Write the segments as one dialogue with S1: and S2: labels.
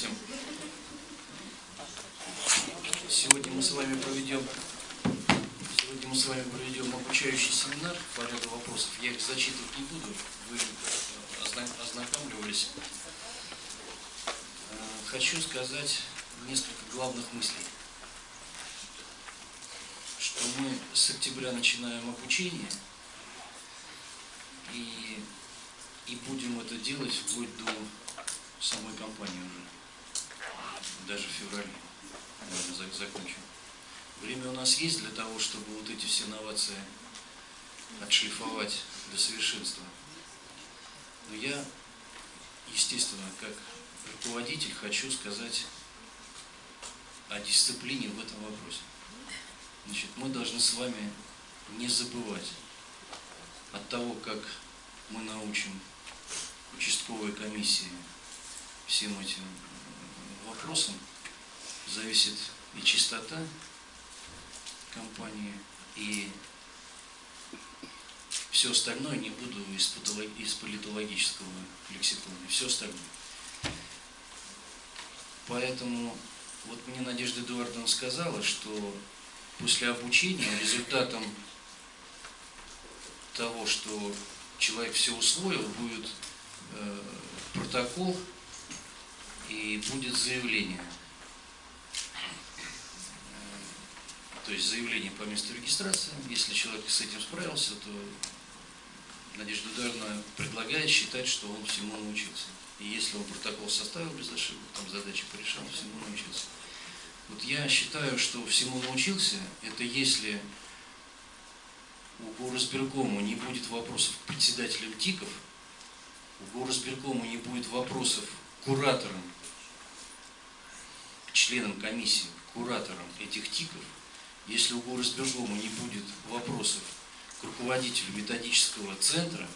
S1: всем. Сегодня мы с вами проведем сегодня мы с вами проведем обучающий семинар по ряду вопросов. Я их зачитывать не буду, вы ознакомливались. Э, хочу сказать несколько главных мыслей. Что мы с октября начинаем обучение и, и будем это делать вплоть до самой компании уже, даже в феврале, наверное, закончим. Время у нас есть для того, чтобы вот эти все инновации отшлифовать до совершенства. Но я, естественно, как руководитель хочу сказать о дисциплине в этом вопросе. Значит, мы должны с вами не забывать от того, как мы научим участковые комиссии всем этим вопросам, зависит и чистота компании, и все остальное не буду из, из политологического лексикона, все остальное. Поэтому вот мне Надежда Эдуардовна сказала, что после обучения результатом того, что человек все усвоил, будет э, протокол и будет заявление. то есть заявление по месту регистрации. Если человек с этим справился, то Надежда Эдуардовна предлагает считать, что он всему научился. И если он протокол составил без ошибок, там задачи порешал, всему научился. Вот я считаю, что всему научился, это если у горосберкома не будет вопросов к председателям ТИКов, у горосберкома не будет вопросов к кураторам, членам комиссии, кураторам этих ТИКов, если у горосберкома не будет вопросов к руководителю методического центра,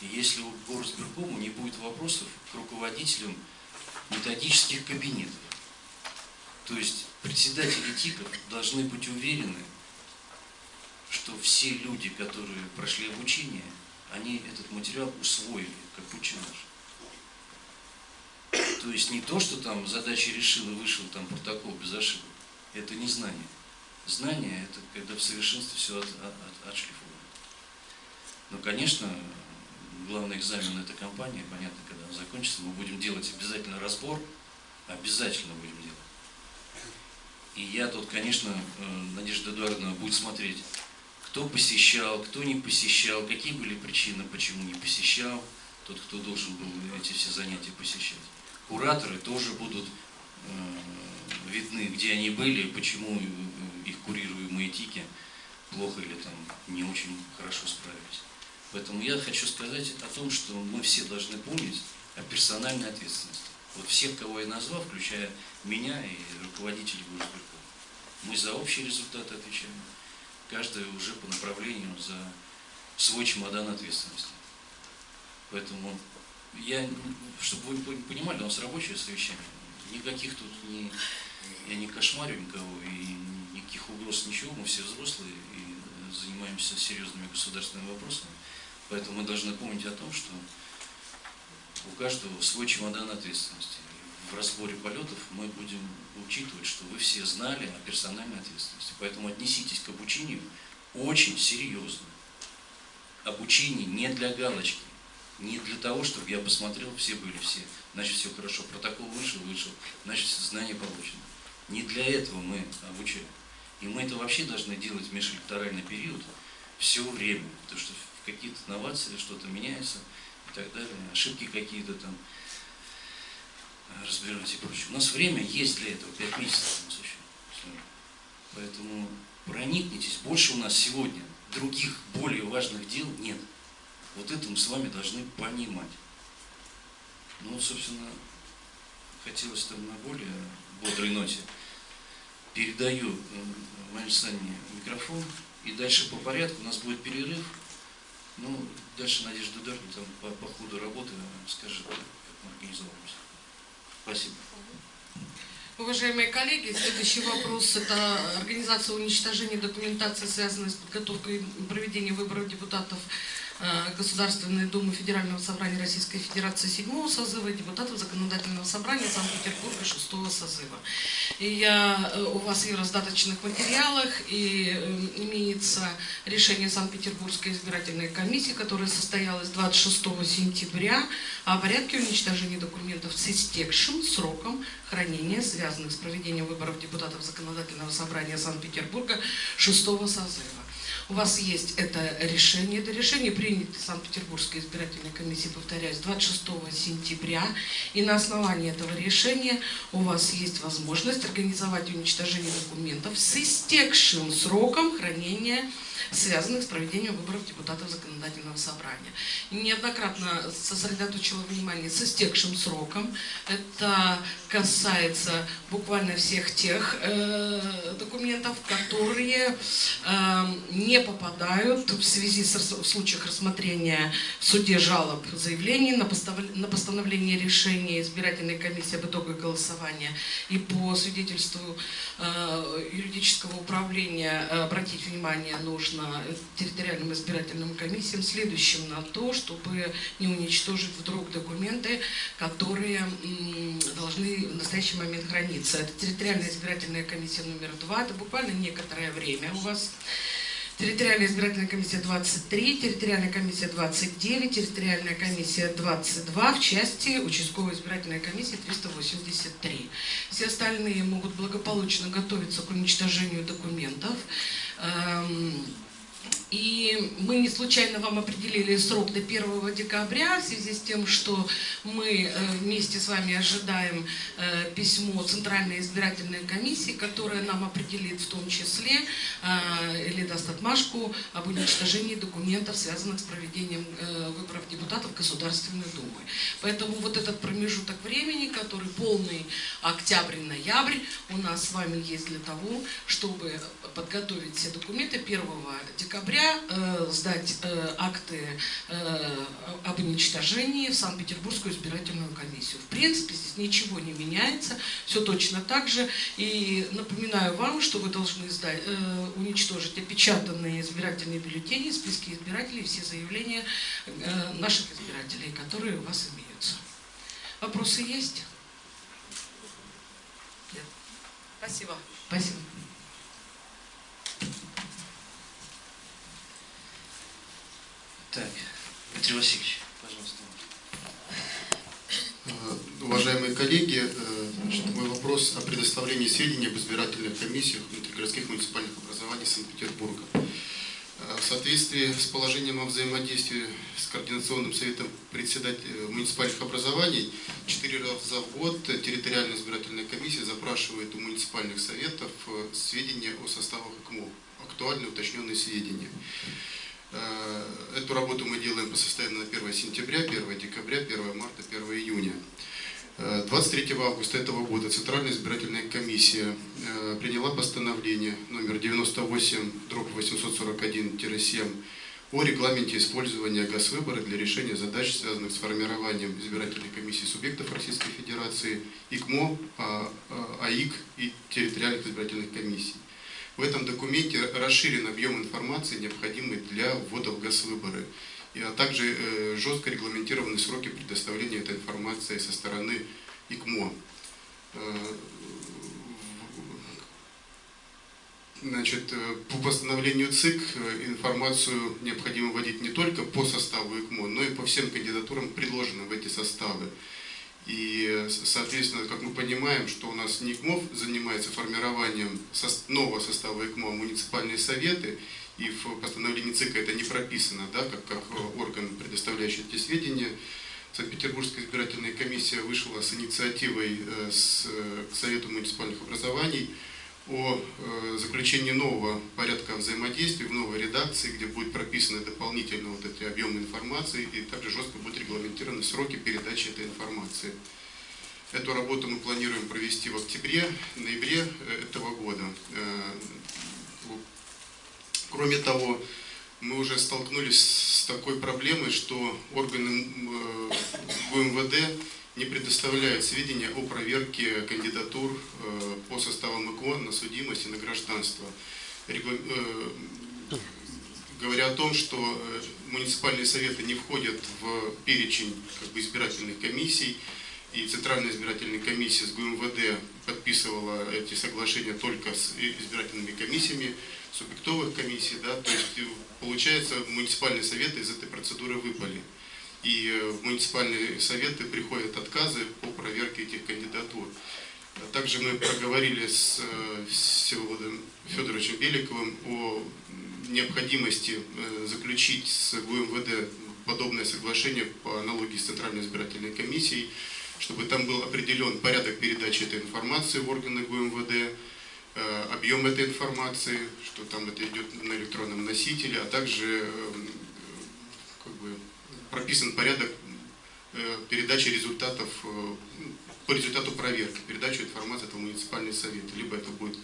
S1: и если у горосберкома не будет вопросов к руководителям методических кабинетов. То есть председатели ТИКов должны быть уверены, что все люди, которые прошли обучение, они этот материал усвоили, как ученый. То есть не то, что там задачи решил и вышел там протокол без ошибок. Это не знание. Знание – это когда в совершенстве все от, от, отшлифовано. Но, конечно, главный экзамен – это компания, понятно, когда он закончится, мы будем делать обязательно разбор, обязательно будем делать. И я тут, конечно, э, Надежда Эдуардовна будет смотреть, кто посещал, кто не посещал, какие были причины, почему не посещал, тот, кто должен был эти все занятия посещать. Кураторы тоже будут э, видны, где они были, почему их курируемые тики плохо или там не очень хорошо справились. Поэтому я хочу сказать о том, что мы все должны помнить о персональной ответственности. Вот всех, кого я назвал, включая меня и руководителей Госберкова, мы за общий результат отвечаем. Каждый уже по направлению за свой чемодан ответственности. Поэтому я, чтобы вы понимали, у нас рабочее совещание. Никаких тут не, я не кошмарю никого и никаких угроз, ничего, мы все взрослые и занимаемся серьезными государственными вопросами. Поэтому мы должны помнить о том, что у каждого свой чемодан ответственности. В разборе полетов мы будем учитывать, что вы все знали о персональной ответственности. Поэтому отнеситесь к обучению очень серьезно. Обучение не для галочки, не для того, чтобы я посмотрел, все были все, значит все хорошо, протокол вышел, вышел, значит знания получены. Не для этого мы обучаем. И мы это вообще должны делать в межэлекторальный период все время, потому что какие-то инновации, что-то меняется и так далее, ошибки какие-то там разбирать и прочее. У нас время есть для этого, 5 месяцев у нас еще. Поэтому проникнитесь. Больше у нас сегодня других более важных дел нет. Вот это мы с вами должны понимать. Ну, собственно, хотелось там на более бодрой ноте передаю э, Марии Александровне микрофон. И дальше по порядку у нас будет перерыв. Ну, дальше Надежда Деркин там по, по ходу работы скажет, как мы организовываемся. Спасибо.
S2: Уважаемые коллеги, следующий вопрос – это организация уничтожения документации, связанной с подготовкой и проведением выборов депутатов э, Государственной Думы Федерального собрания Российской Федерации седьмого созыва и депутатов Законодательного собрания Санкт-Петербурга шестого созыва. И я э, у вас и в раздаточных материалах, и э, имеется решение Санкт-Петербургской избирательной комиссии, которое состоялось 26 сентября о порядке уничтожения документов с истекшим сроком хранения, связанных с проведением выборов депутатов Законодательного собрания Санкт-Петербурга шестого созыва. У вас есть это решение. Это решение принято Санкт-Петербургской избирательной комиссией, повторяюсь, 26 сентября. И на основании этого решения у вас есть возможность организовать уничтожение документов с истекшим сроком хранения связанных с проведением выборов депутатов законодательного собрания. Неоднократно сосредоточила внимание с истекшим сроком. Это касается буквально всех тех э, документов, которые э, не попадают в связи с в случаях рассмотрения в суде жалоб заявлений на, на постановление решения избирательной комиссии об итогах голосования и по свидетельству э, юридического управления э, обратить внимание нужно территориальным избирательным комиссиям следующим на то, чтобы не уничтожить вдруг документы, которые должны в настоящий момент храниться. Это территориальная избирательная комиссия номер два, это буквально некоторое время у вас. Территориальная избирательная комиссия 23, территориальная комиссия 29, территориальная комиссия 22 в части участковой избирательной комиссии 383. Все остальные могут благополучно готовиться к уничтожению документов. Эм, и мы не случайно вам определили срок до 1 декабря, в связи с тем, что мы э, вместе с вами ожидаем э, письмо Центральной избирательной комиссии, которая нам определит в том числе э, или даст отмашку об уничтожении документов, связанных с проведением выборов депутатов Государственной Думы. Поэтому вот этот промежуток времени, который полный октябрь-ноябрь, у нас с вами есть для того, чтобы подготовить все документы 1 декабря э, сдать э, акты э, об уничтожении в Санкт-Петербургскую избирательную комиссию. В принципе, здесь ничего не меняется, все точно так же. И напоминаю вам, что вы должны сдать, уничтожить опечатанные избирательные бюллетени, списки избирателей, все заявления наших избирателей, которые у вас имеются. Вопросы есть? Нет. Спасибо. Спасибо.
S1: Так, Дмитрий Васильевич, пожалуйста.
S3: Э, уважаемые коллеги, э, значит, мой вопрос о предоставлении сведений об избирательных комиссиях внутригородских муниципальных образований Санкт-Петербурга. Э, в соответствии с положением о взаимодействии с Координационным советом председателей муниципальных образований, четыре раза в год территориальная избирательная комиссия запрашивает у муниципальных советов сведения о составах ИКМО, актуальные уточненные сведения. Э, эту работу мы делаем по состоянию на 1 сентября, 1 декабря, 1 марта, 1 июня. 23 э, августа этого года Центральная избирательная комиссия э, приняла постановление номер 98-841-7 о регламенте использования газвыбора для решения задач, связанных с формированием избирательной комиссии субъектов Российской Федерации, ИКМО, а, а, АИК и территориальных избирательных комиссий. В этом документе расширен объем информации, необходимый для ввода в газвыборы, а также э, жестко регламентированы сроки предоставления этой информации со стороны ИКМО. Э, значит, э, по постановлению ЦИК информацию необходимо вводить не только по составу ИКМО, но и по всем кандидатурам, предложенным в эти составы. И, соответственно, как мы понимаем, что у нас НИКМОВ занимается формированием нового состава ИКМО муниципальные советы, и в постановлении ЦИКа это не прописано, да, как, как орган, предоставляющий эти сведения. Санкт-Петербургская избирательная комиссия вышла с инициативой э, с, к Совету муниципальных образований о э, заключении нового порядка взаимодействия в новой редакции, где будет прописаны дополнительно вот эти объемы информации и также жестко будут регламентированы сроки передачи этой информации. Эту работу мы планируем провести в октябре, ноябре э, этого года. Э, кроме того, мы уже столкнулись с такой проблемой, что органы ГУМВД не предоставляют сведения о проверке кандидатур э, по составам ИКО на судимость и на гражданство. Э, говоря о том, что э, муниципальные советы не входят в перечень как бы, избирательных комиссий, и Центральная избирательная комиссия с ГУМВД подписывала эти соглашения только с избирательными комиссиями, субъектовых комиссий, да, то есть получается муниципальные советы из этой процедуры выпали. И э, в муниципальные советы приходят отказы по проверке этих кандидатур. Также мы проговорили с э, Всеволодом Федоровичем Беликовым о необходимости заключить с ГУМВД подобное соглашение по аналогии с Центральной избирательной комиссией, чтобы там был определен порядок передачи этой информации в органы ГУМВД, э, объем этой информации, что там это идет на электронном носителе, а также эм, как бы, прописан порядок э, передачи результатов э, по результату проверки, передачу информации в муниципальный совет. Либо это будет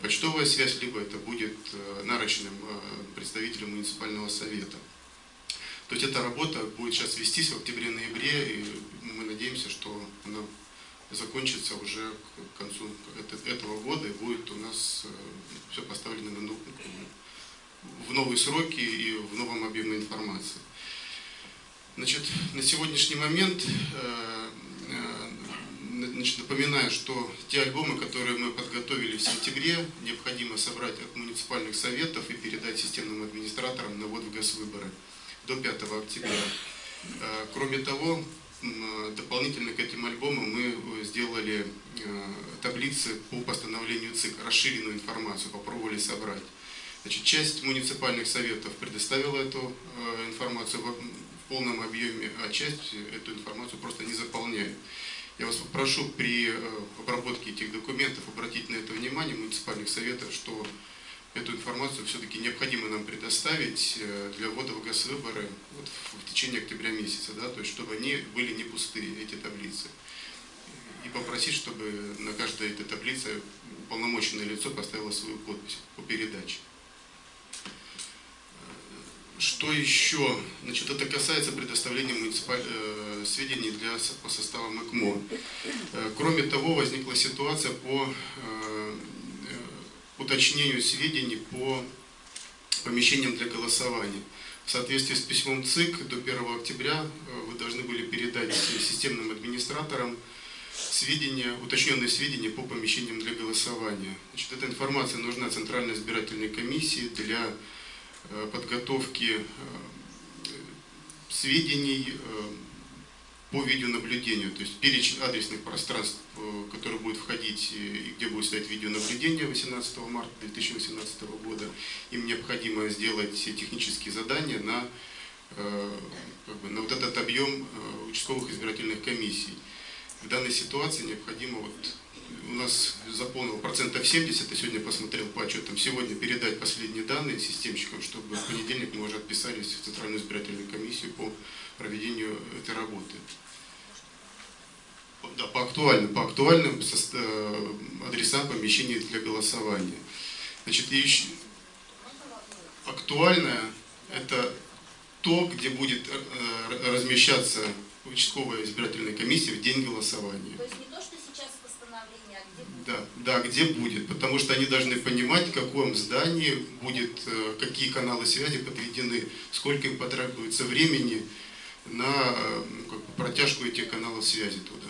S3: почтовая связь, либо это будет нарочным представителем муниципального совета. То есть эта работа будет сейчас вестись в октябре-ноябре, и мы надеемся, что она закончится уже к концу этого года, и будет у нас э, все поставлено на, в новые сроки и в новом объеме информации. Значит, на сегодняшний момент э, э, значит, напоминаю, что те альбомы, которые мы подготовили в сентябре, необходимо собрать от муниципальных советов и передать системным администраторам на ввод в госвыборы до 5 октября. Э, кроме того, дополнительно к этим альбомам мы сделали таблицы по постановлению ЦИК, расширенную информацию, попробовали собрать. Значит, часть муниципальных советов предоставила эту информацию в полном объеме, а часть эту информацию просто не заполняет. Я вас попрошу при обработке этих документов обратить на это внимание муниципальных советов, что эту информацию все-таки необходимо нам предоставить э, для ввода в госвыборы вот в течение октября месяца, да, то есть чтобы они были не пустые, эти таблицы. И попросить, чтобы на каждой этой таблице уполномоченное лицо поставило свою подпись по передаче. Что еще? Значит, это касается предоставления муниципаль... Э, сведений для... по составам ЭКМО. Э, кроме того, возникла ситуация по уточнению сведений по помещениям для голосования. В соответствии с письмом ЦИК до 1 октября э, вы должны были передать системным администраторам сведения, уточненные сведения по помещениям для голосования. Значит, эта информация нужна Центральной избирательной комиссии для э, подготовки э, сведений по видеонаблюдению, то есть перечень адресных пространств, э, которые будут входить и где будет стоять видеонаблюдение 18 марта 2018 года, им необходимо сделать технические задания на, э, как бы, на вот этот объем э, участковых избирательных комиссий. В данной ситуации необходимо, вот, у нас заполнил процентов 70, я сегодня посмотрел по отчетам, сегодня передать последние данные системщикам, чтобы в понедельник мы уже отписались в Центральную избирательную комиссию по проведению этой работы да, по актуальным, по актуальным э, адресам помещений для голосования. Значит, и еще актуальное это то, где будет э, размещаться участковая избирательная комиссия в день голосования. Да, да, где будет, потому что они должны понимать, в каком здании будет, э, какие каналы связи подведены, сколько им потребуется времени на как бы, протяжку этих каналов связи туда.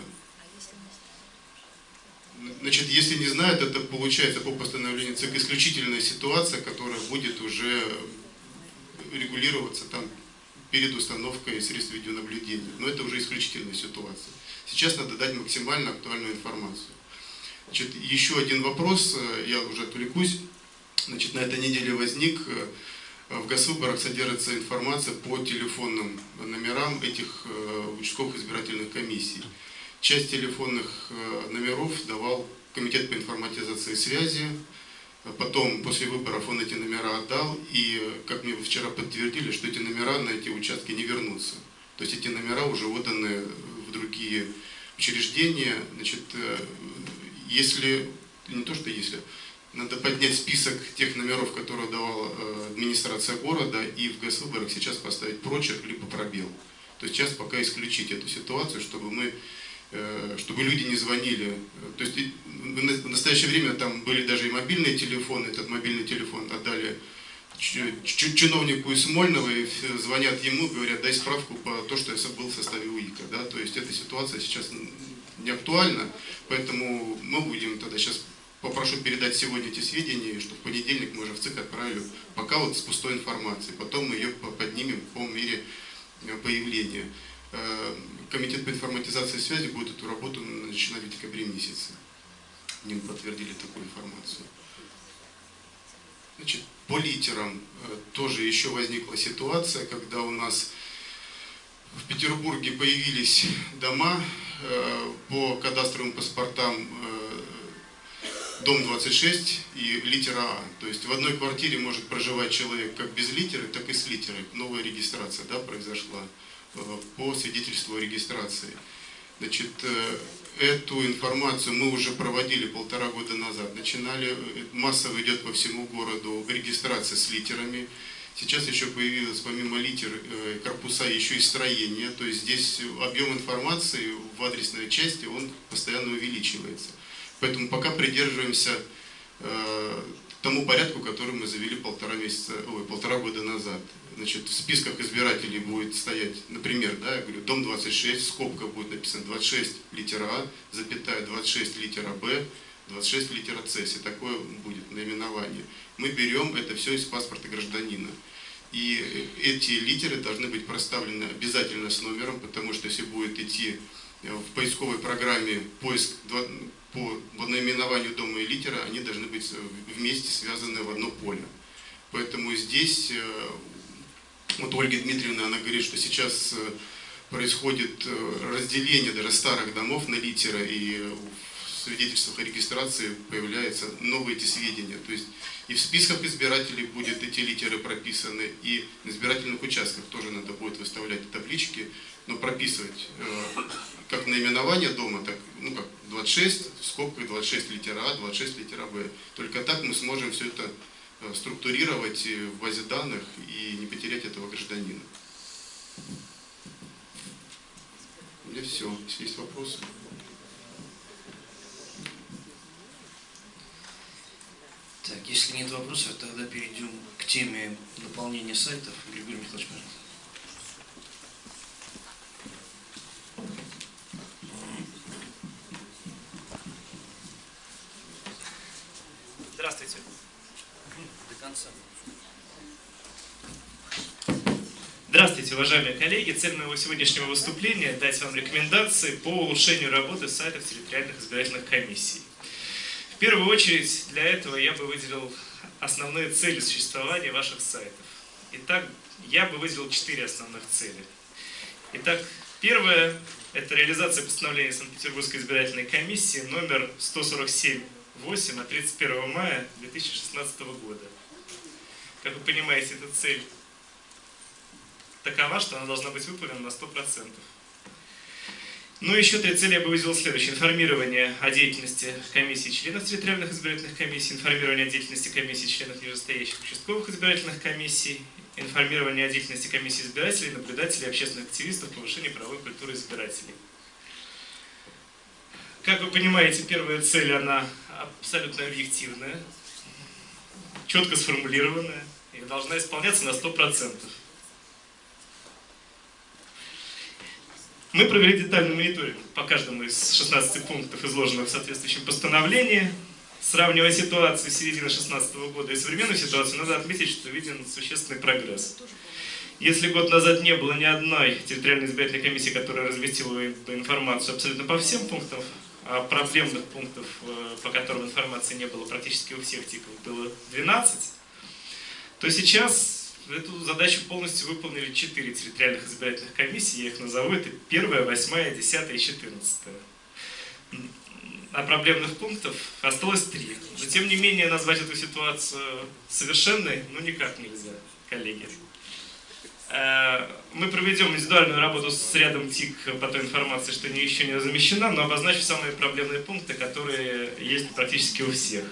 S3: Значит, если не знают, это получается по постановлению ЦИК исключительная ситуация, которая будет уже регулироваться там перед установкой средств видеонаблюдения. Но это уже исключительная ситуация. Сейчас надо дать максимально актуальную информацию. Значит, еще один вопрос, э, я уже отвлекусь. Значит, на этой неделе возник, э, в госвыборах содержится информация по телефонным номерам этих э, участковых избирательных комиссий. Часть телефонных номеров давал Комитет по информатизации связи. Потом, после выборов, он эти номера отдал. И, как мне вчера подтвердили, что эти номера на эти участки не вернутся. То есть эти номера уже отданы в другие учреждения. Значит, если, не то что если, надо поднять список тех номеров, которые давала э, администрация города, и в госвыборах сейчас поставить прочерк либо пробел. То есть сейчас пока исключить эту ситуацию, чтобы мы Э, чтобы люди не звонили. То есть в настоящее время там были даже и мобильные телефоны, этот мобильный телефон отдали чиновнику из Смольного и звонят ему, говорят, дай справку по то, что я был в составе УИКа. Да? То есть эта ситуация сейчас не актуальна, поэтому мы будем тогда сейчас попрошу передать сегодня эти сведения, что в понедельник мы уже в ЦИК отправили пока вот с пустой информацией. Потом мы ее поднимем по мере э, появления. Э, Комитет по информатизации связи будет эту работу начинать в декабре месяце. Ним подтвердили такую информацию. Значит, по литерам э, тоже еще возникла ситуация, когда у нас в Петербурге появились дома по кадастровым паспортам э, дом 26 и литера А. То есть в одной квартире может проживать человек как без литеры, так и с литерой. Новая регистрация да, произошла по свидетельству о регистрации. Значит, эту информацию мы уже проводили полтора года назад. Начинали, э, массово идет по всему городу регистрация с литерами. Сейчас еще появилось помимо литер э, корпуса еще и строение. То есть здесь объем информации в адресной части он постоянно увеличивается. Поэтому пока придерживаемся э, тому порядку, который мы завели полтора месяца, ой, полтора года назад значит, в списках избирателей будет стоять, например, да, я говорю, дом 26, скобка будет написано 26 литера А, запятая 26 литера Б, 26 литера С, если такое будет наименование. Мы берем это все из паспорта гражданина. И эти литеры должны быть проставлены обязательно с номером, потому что если будет идти в поисковой программе поиск по наименованию дома и литера, они должны быть вместе связаны в одно поле. Поэтому здесь э, вот Ольга Дмитриевна, она говорит, что сейчас э, происходит э, разделение даже старых домов на литера, и свидетельствах о регистрации появляются новые эти сведения. То есть и в списках избирателей будет эти литеры прописаны, и на избирательных участках тоже надо будет выставлять таблички, но прописывать э, как наименование дома, так, ну как 26, в скобках 26 литера А, 26 литера Б. Только так мы сможем все это Э, структурировать в базе данных и не потерять этого гражданина. У меня все. Если есть вопросы.
S1: Так, если нет вопросов, тогда перейдем к теме наполнения сайтов. Григорий Михайлович, пожалуйста.
S4: Здравствуйте
S1: конца.
S4: Здравствуйте, уважаемые коллеги. Цель моего сегодняшнего выступления – дать вам рекомендации по улучшению работы сайтов территориальных избирательных комиссий. В первую очередь, для этого я бы выделил основные цели существования ваших сайтов. Итак, я бы выделил четыре основных цели. Итак, первое – это реализация постановления Санкт-Петербургской избирательной комиссии номер 147-8 от 31 мая 2016 года как вы понимаете, эта цель такова, что она должна быть выполнена на 100%. Ну и еще три цели я бы выделил следующее. Информирование о деятельности комиссии членов территориальных избирательных комиссий, информирование о деятельности комиссии членов нижестоящих участковых избирательных комиссий, информирование о деятельности комиссии избирателей, наблюдателей, общественных активистов, повышение правовой культуры избирателей. Как вы понимаете, первая цель, она абсолютно объективная, четко сформулированная и должна исполняться на 100%. Мы провели детальный мониторинг по каждому из 16 пунктов, изложенных в соответствующем постановлении. Сравнивая ситуацию с середины 2016 года и современную ситуацию, надо отметить, что виден существенный прогресс. Если год назад не было ни одной территориальной избирательной комиссии, которая разместила бы информацию абсолютно по всем пунктам, а проблемных пунктов, э, по которым информации не было практически у всех типов, было 12, то сейчас эту задачу полностью выполнили 4 территориальных избирательных комиссии, я их назову, это 1, 8, 10 и 14. А проблемных пунктов осталось 3. Но тем не менее назвать эту ситуацию совершенной, ну никак нельзя, коллеги. Э, мы проведем индивидуальную работу с рядом ТИК по той информации, что еще не замещена, но обозначу самые проблемные пункты, которые есть практически у всех.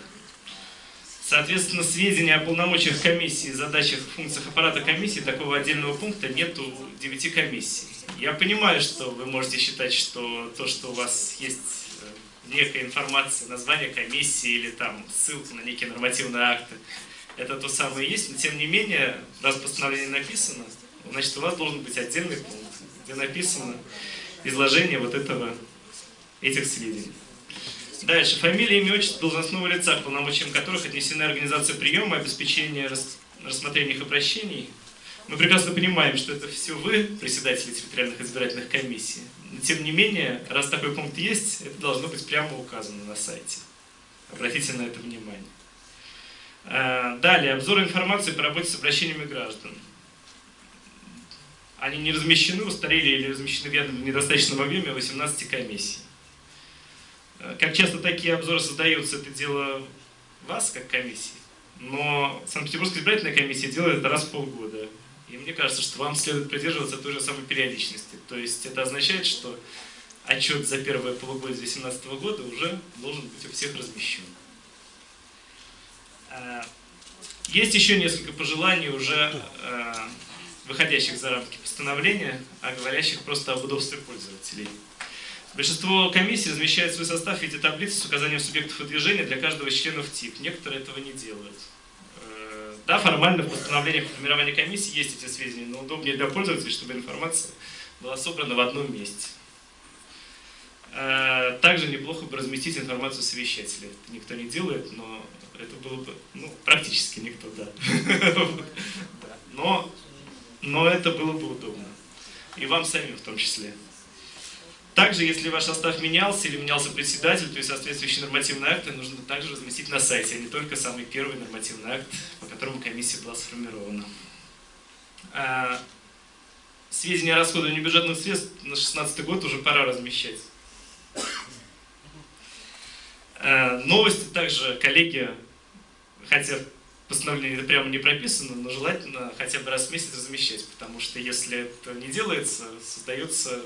S4: Соответственно, сведения о полномочиях комиссии, задачах, функциях аппарата комиссии, такого отдельного пункта нет у 9 комиссий. Я понимаю, что вы можете считать, что то, что у вас есть э, некая информация, название комиссии или там ссылка на некие нормативные акты, это то самое есть, но тем не менее, раз постановление написано, значит у вас должен быть отдельный пункт, где написано изложение вот этого, этих сведений. Дальше. Фамилия, имя, отчество должностного лица, к полномочиям которых отнесены организация приема, обеспечение рассмотрения их обращений. Мы прекрасно понимаем, что это все вы, председатели территориальных избирательных комиссий. Но тем не менее, раз такой пункт есть, это должно быть прямо указано на сайте. Обратите на это внимание. А, далее, обзор информации по работе с обращениями граждан. Они не размещены, устарели или размещены в недостаточном объеме 18 комиссий. А, как часто такие обзоры создаются, это дело вас, как комиссии. Но Санкт-Петербургская избирательная комиссия делает это раз в полгода. И мне кажется, что вам следует придерживаться той же самой периодичности. То есть это означает, что отчет за первое полугодие 2018 года уже должен быть у всех размещен. А, есть еще несколько пожеланий, уже а, выходящих за рамки постановления, а говорящих просто об удобстве пользователей. Большинство комиссий размещает свой состав в виде таблицы с указанием субъектов выдвижения для каждого из членов ТИК. Некоторые этого не делают. Э, да, формально в постановлениях формирования комиссии есть эти сведения, но удобнее для пользователей, чтобы информация была собрана в одном месте. Э, также неплохо бы разместить информацию совещателя. Это никто не делает, но это было бы, ну, практически никто, да. Но, но это было бы удобно. И вам самим в том числе. Также, если ваш состав менялся или менялся председатель, то есть соответствующие нормативные акты нужно также разместить на сайте, а не только самый первый нормативный акт, по которому комиссия была сформирована. А, сведения о расходовании бюджетных средств на 2016 год уже пора размещать. А, новости также, коллеги, хотя постановление прямо не прописано, но желательно хотя бы раз в месяц размещать, потому что если это не делается, создается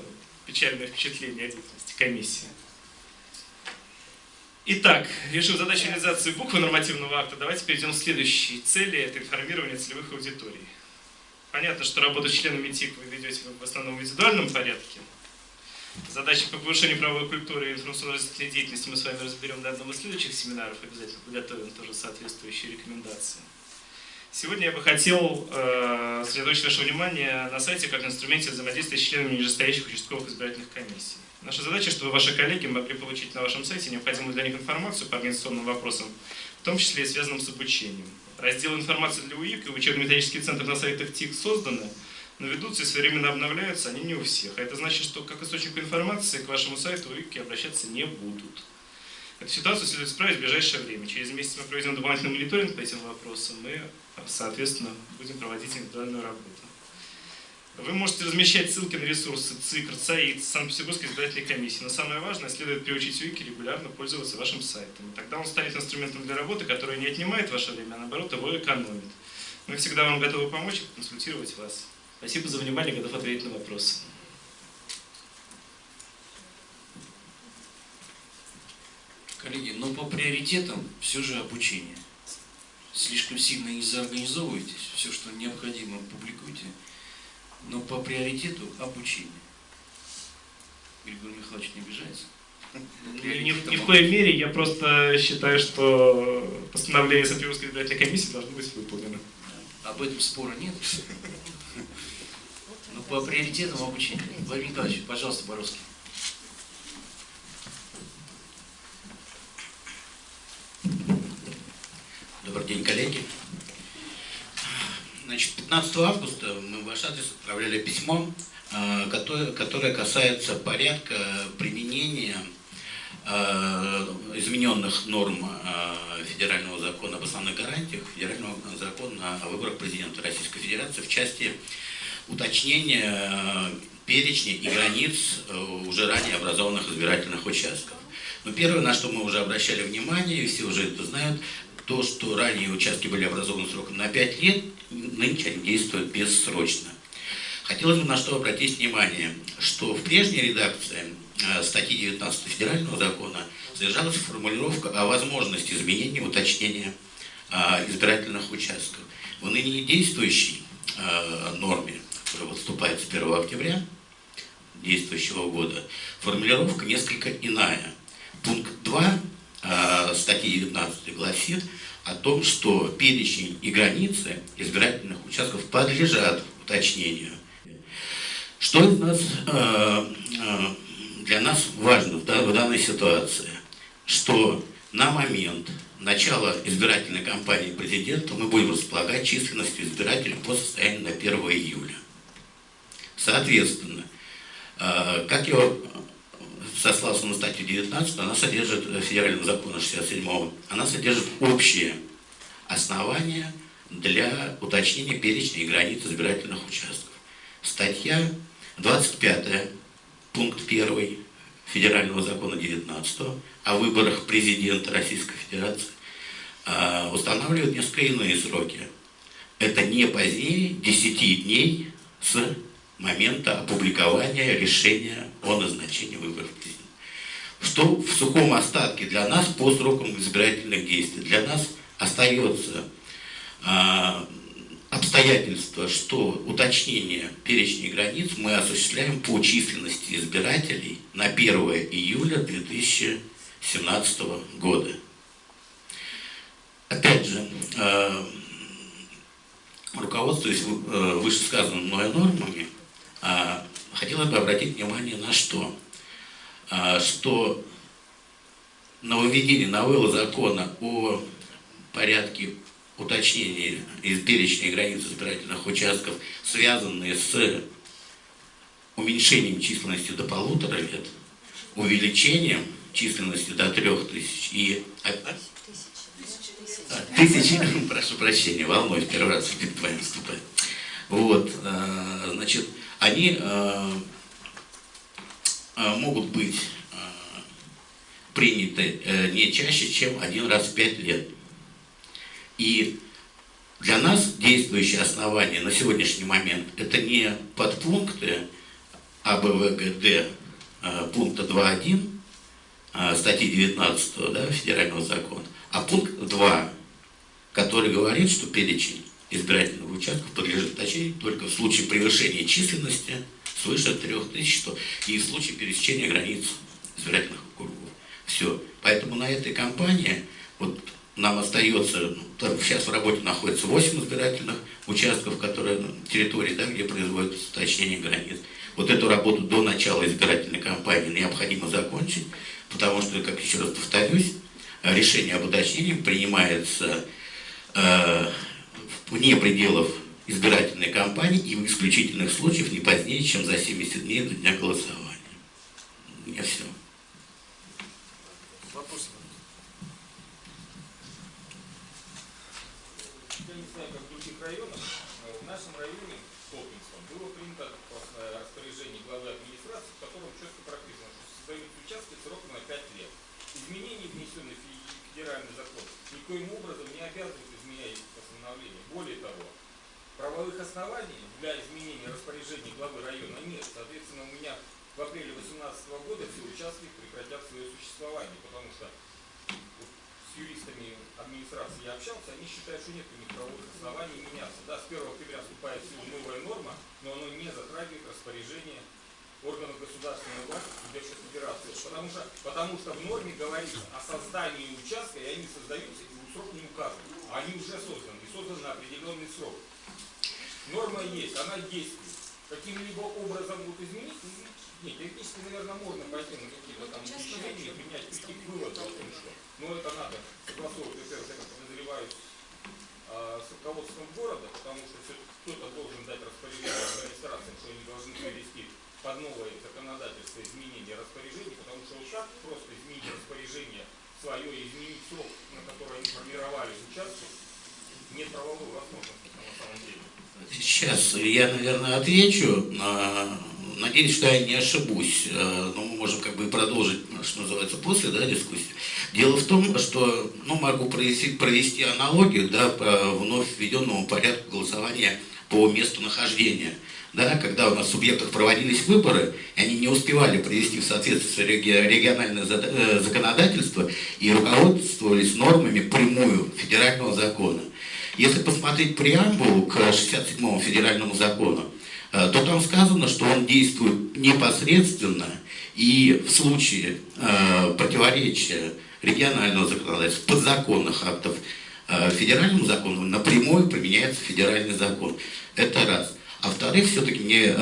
S4: печальное впечатление о деятельности комиссии. Итак, решив задачу реализации буквы нормативного акта, давайте перейдем к следующей цели – это информирование целевых аудиторий. Понятно, что работу с членами ТИК вы ведете в основном в индивидуальном порядке. Задачи по повышению правовой культуры и информационной деятельности мы с вами разберем на одном из следующих семинаров. Обязательно подготовим тоже соответствующие рекомендации. Сегодня я бы хотел э, сосредоточить ваше внимание на сайте как инструменте взаимодействия с членами нижестоящих участковых избирательных комиссий. Наша задача, чтобы ваши коллеги могли получить на вашем сайте необходимую для них информацию по организационным вопросам, в том числе и связанным с обучением. Раздел информации для УИК и учебно-методических центров на сайтах ТИК созданы, но ведутся и своевременно обновляются они не у всех. А это значит, что как источник информации к вашему сайту УИКи обращаться не будут. Эту ситуацию следует исправить в ближайшее время. Через месяц мы проведем дополнительный мониторинг по этим вопросам и соответственно, будем проводить индивидуальную работу. Вы можете размещать ссылки на ресурсы ЦИКР, ЦАИД, Санкт-Петербургской избирательной комиссии. Но самое важное, следует приучить Вики регулярно пользоваться вашим сайтом. И тогда он станет инструментом для работы, который не отнимает ваше время, а наоборот его экономит. Мы всегда вам готовы помочь и консультировать вас. Спасибо за внимание, готов ответить на вопросы.
S1: Коллеги, но по приоритетам все же обучение слишком сильно не заорганизовывайтесь, все, что необходимо, публикуйте, но по приоритету обучение. Григорий Михайлович не обижается?
S4: Ни, ни, ни в коей мере, я просто считаю, что постановление Санкт-Петербургской избирательной комиссии должно быть выполнено.
S1: Об этом спора нет. Но по приоритетам обучения. Владимир Николаевич, пожалуйста, Боровский.
S5: Добрый день, коллеги. Значит, 15 августа мы в ваш адрес отправляли письмо, э, которое, касается порядка применения э, измененных норм э, федерального закона об основных гарантиях, федерального закона о выборах президента Российской Федерации в части уточнения перечня и границ уже ранее образованных избирательных участков. Но первое, на что мы уже обращали внимание, и все уже это знают, то, что ранее участки были образованы сроком на 5 лет, нынче они действуют бессрочно. Хотелось бы на что обратить внимание, что в прежней редакции э, статьи 19 федерального закона содержалась формулировка о возможности изменения, уточнения э, избирательных участков. В ныне действующей э, норме, которая выступает с 1 октября действующего года, формулировка несколько иная. Пункт 2 статьи 19 гласит о том, что перечень и границы избирательных участков подлежат уточнению. Что из нас, э, э, для нас важно в данной ситуации? Что на момент начала избирательной кампании президента мы будем располагать численностью избирателей по состоянию на 1 июля. Соответственно, э, как я сослался на статью 19, она содержит, федерального закона 67 она содержит общие основания для уточнения перечня и границ избирательных участков. Статья 25, пункт 1 Федерального закона 19 о выборах президента Российской Федерации а, устанавливает несколько иные сроки. Это не позднее 10 дней с момента опубликования решения о назначении выборов президента. Что в сухом остатке для нас по срокам избирательных действий? Для нас остается а, обстоятельство, что уточнение перечней границ мы осуществляем по численности избирателей на 1 июля 2017 года. Опять же, э, руководствуясь э, вышесказанными мной нормами, э, хотелось бы обратить внимание на что? Что нововведение новеллы закона о порядке уточнение из перечня границ избирательных участков, связанные с уменьшением численности до полутора лет, увеличением численности до трех тысяч и... Тысячи, прошу прощения, волнуюсь, первый раз перед вами выступаю. Вот, а, значит, они а, а, могут быть приняты э, не чаще, чем один раз в пять лет. И для нас действующее основание на сегодняшний момент это не подпункты АБВГД э, пункта 2.1 э, статьи 19 да, федерального закона, а пункт 2, который говорит, что перечень избирательных участков подлежит уточнению только в случае превышения численности свыше 3000 что, и в случае пересечения границ избирательных округов. Все. Поэтому на этой кампании вот нам остается, ну, сейчас в работе находится 8 избирательных участков, которые территории, да, где производится уточнение границ. Вот эту работу до начала избирательной кампании необходимо закончить, потому что, как еще раз повторюсь, решение об уточнении принимается э, вне пределов избирательной кампании и в исключительных случаях не позднее, чем за 70 дней до дня голосования. У меня все.
S6: никоим образом не обязывает изменять постановление. Более того, правовых оснований для изменения распоряжений главы района нет. Соответственно, у меня в апреле 2018 года все участки прекратят свое существование, потому что с юристами администрации я общался, они считают, что нет у них правовых оснований меняться. Да, с 1 октября вступает в силу новая норма, но оно не затрагивает распоряжение органов государственной власти Субъекта Федерации. Потому что, потому что в норме говорится о создании участка, и они создаются срок не указан, а они уже созданы, и созданы на определенный срок. Норма есть, она действует. Каким-либо образом будут изменить? Нет, технически, наверное, можно пойти на какие-то там исключения, принять, прийти к выводу о том, что. Но это надо согласовывать, я как подозреваю, с руководством города, потому что кто-то должен дать распоряжение администрации, что они должны привести под новое законодательство изменения распоряжений, потому что вот так просто изменить распоряжение свое и изменить срок, на который они формировали участки, нет правовой возможности на самом деле.
S5: Сейчас я, наверное, отвечу. Надеюсь, что я не ошибусь, э, но мы можем как бы продолжить, что называется, после да, дискуссии. Дело в том, что ну, могу провести, провести аналогию да, по вновь введенному порядку голосования по месту нахождения да, когда у нас в субъектах проводились выборы, они не успевали привести в соответствие региональное э, законодательство и руководствовались нормами прямую федерального закона. Если посмотреть преамбулу к 67-му федеральному закону, э, то там сказано, что он действует непосредственно И в случае э, противоречия регионального законодательства, подзаконных актов э, федеральному закону напрямую применяется федеральный закон. Это раз. А во-вторых, все-таки мне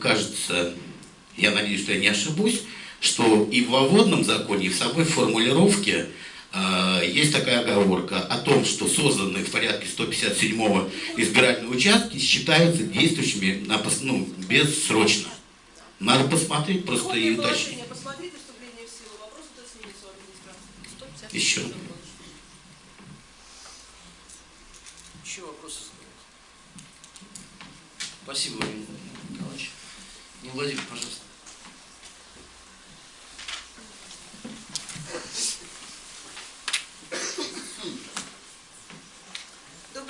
S5: кажется, я надеюсь, что я не ошибусь, что и в вводном законе, и в самой формулировке есть такая оговорка о том, что созданные в порядке 157-го избирательные участки считаются действующими на, ну, бессрочно. Надо посмотреть просто и уточнить. Еще.
S1: Еще вопросы? Спасибо, Владимир Николаевич. Ну, Владимир, пожалуйста.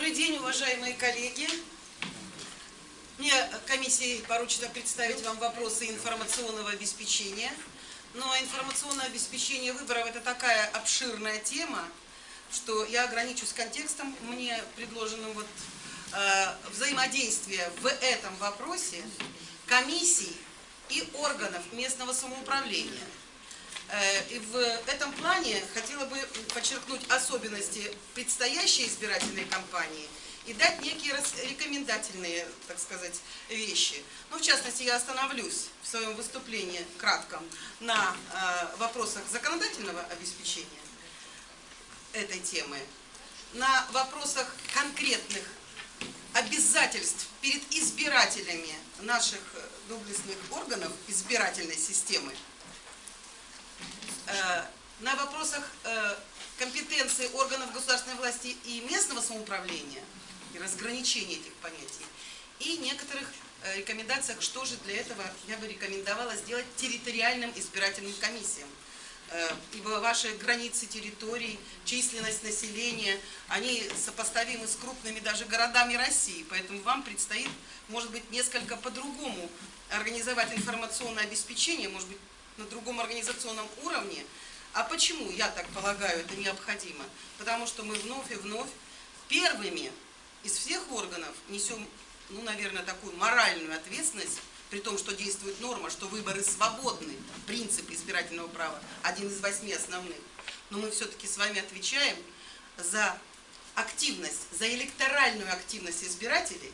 S7: Добрый день, уважаемые коллеги. Мне комиссии поручено представить вам вопросы информационного обеспечения. Но информационное обеспечение выборов – это такая обширная тема, что я ограничусь контекстом, мне предложенным вот э, взаимодействия в этом вопросе комиссий и органов местного самоуправления. Э, и в этом плане хотела бы подчеркнуть особенности предстоящей избирательной кампании и дать некие рекомендательные, так сказать, вещи. Ну, в частности, я остановлюсь в своем выступлении кратком на э, вопросах законодательного обеспечения этой темы, на вопросах конкретных обязательств перед избирателями наших доблестных органов избирательной системы, э, на вопросах э, компетенции органов государственной власти и местного самоуправления и разграничения этих понятий, и некоторых э, рекомендациях, что же для этого я бы рекомендовала сделать территориальным избирательным комиссиям. Ибо ваши границы территорий, численность населения, они сопоставимы с крупными даже городами России. Поэтому вам предстоит, может быть, несколько по-другому организовать информационное обеспечение, может быть, на другом организационном уровне. А почему, я так полагаю, это необходимо? Потому что мы вновь и вновь первыми из всех органов несем, ну, наверное, такую моральную ответственность, при том, что действует норма, что выборы свободны, принцип избирательного права, один из восьми основных. Но мы все-таки с вами отвечаем за активность, за электоральную активность избирателей,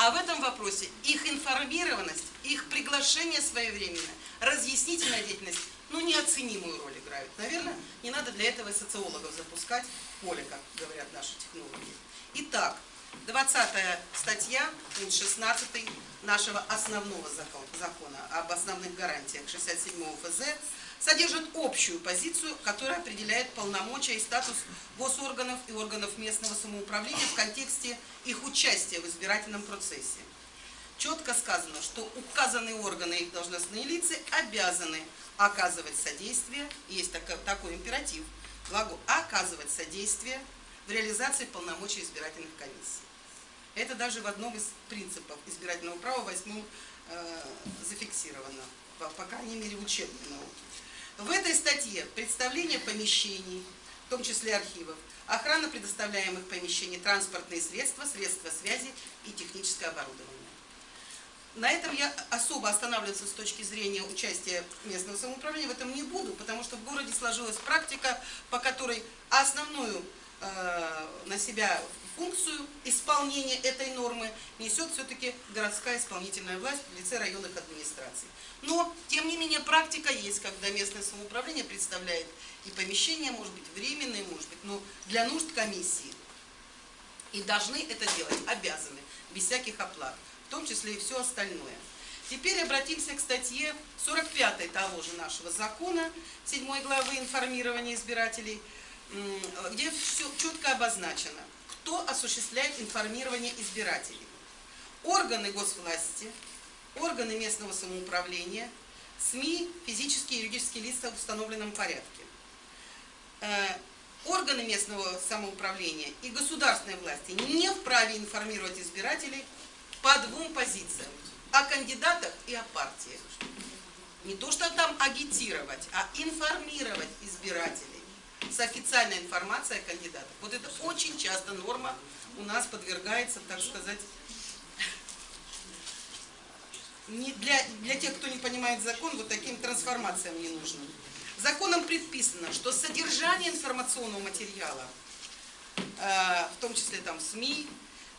S7: а в этом вопросе их информированность, их приглашение своевременное, разъяснительная деятельность, ну, неоценимую роль играют. Наверное, не надо для этого социологов запускать поле, как говорят наши технологии. Итак, 20 статья, пункт 16 нашего основного закона об основных гарантиях 67 ФЗ содержит общую позицию, которая определяет полномочия и статус госорганов и органов местного самоуправления в контексте их участия в избирательном процессе. Четко сказано, что указанные органы и должностные лица обязаны оказывать содействие, есть такой, такой императив, глагол оказывать содействие в реализации полномочий избирательных комиссий. Это даже в одном из принципов избирательного права, восьмом, э, зафиксировано, по, по крайней мере в учебной науке. В этой статье представление помещений, в том числе архивов, охрана предоставляемых помещений, транспортные средства, средства связи и техническое оборудование. На этом я особо останавливаться с точки зрения участия местного самоуправления в этом не буду, потому что в городе сложилась практика, по которой основную э, на себя функцию исполнения этой нормы несет все-таки городская исполнительная власть в лице районных администраций. Но, тем не менее, практика есть, когда местное самоуправление представляет и помещения, может быть, временные, может быть, но для нужд комиссии. И должны это делать, обязаны, без всяких оплат, в том числе и все остальное. Теперь обратимся к статье 45 того же нашего закона, 7 главы информирования избирателей, где все четко обозначено кто осуществляет информирование избирателей. Органы госвласти, органы местного самоуправления, СМИ, физические и юридические лица в установленном порядке. Э, органы местного самоуправления и государственной власти не вправе информировать избирателей по двум позициям. О кандидатах и о партиях. Не то, что там агитировать, а информировать избирателей с официальной информацией о кандидатах. Вот это очень часто норма у нас подвергается, так сказать, не для, для тех, кто не понимает закон, вот таким трансформациям не нужно. Законом предписано, что содержание информационного материала, э, в том числе там СМИ,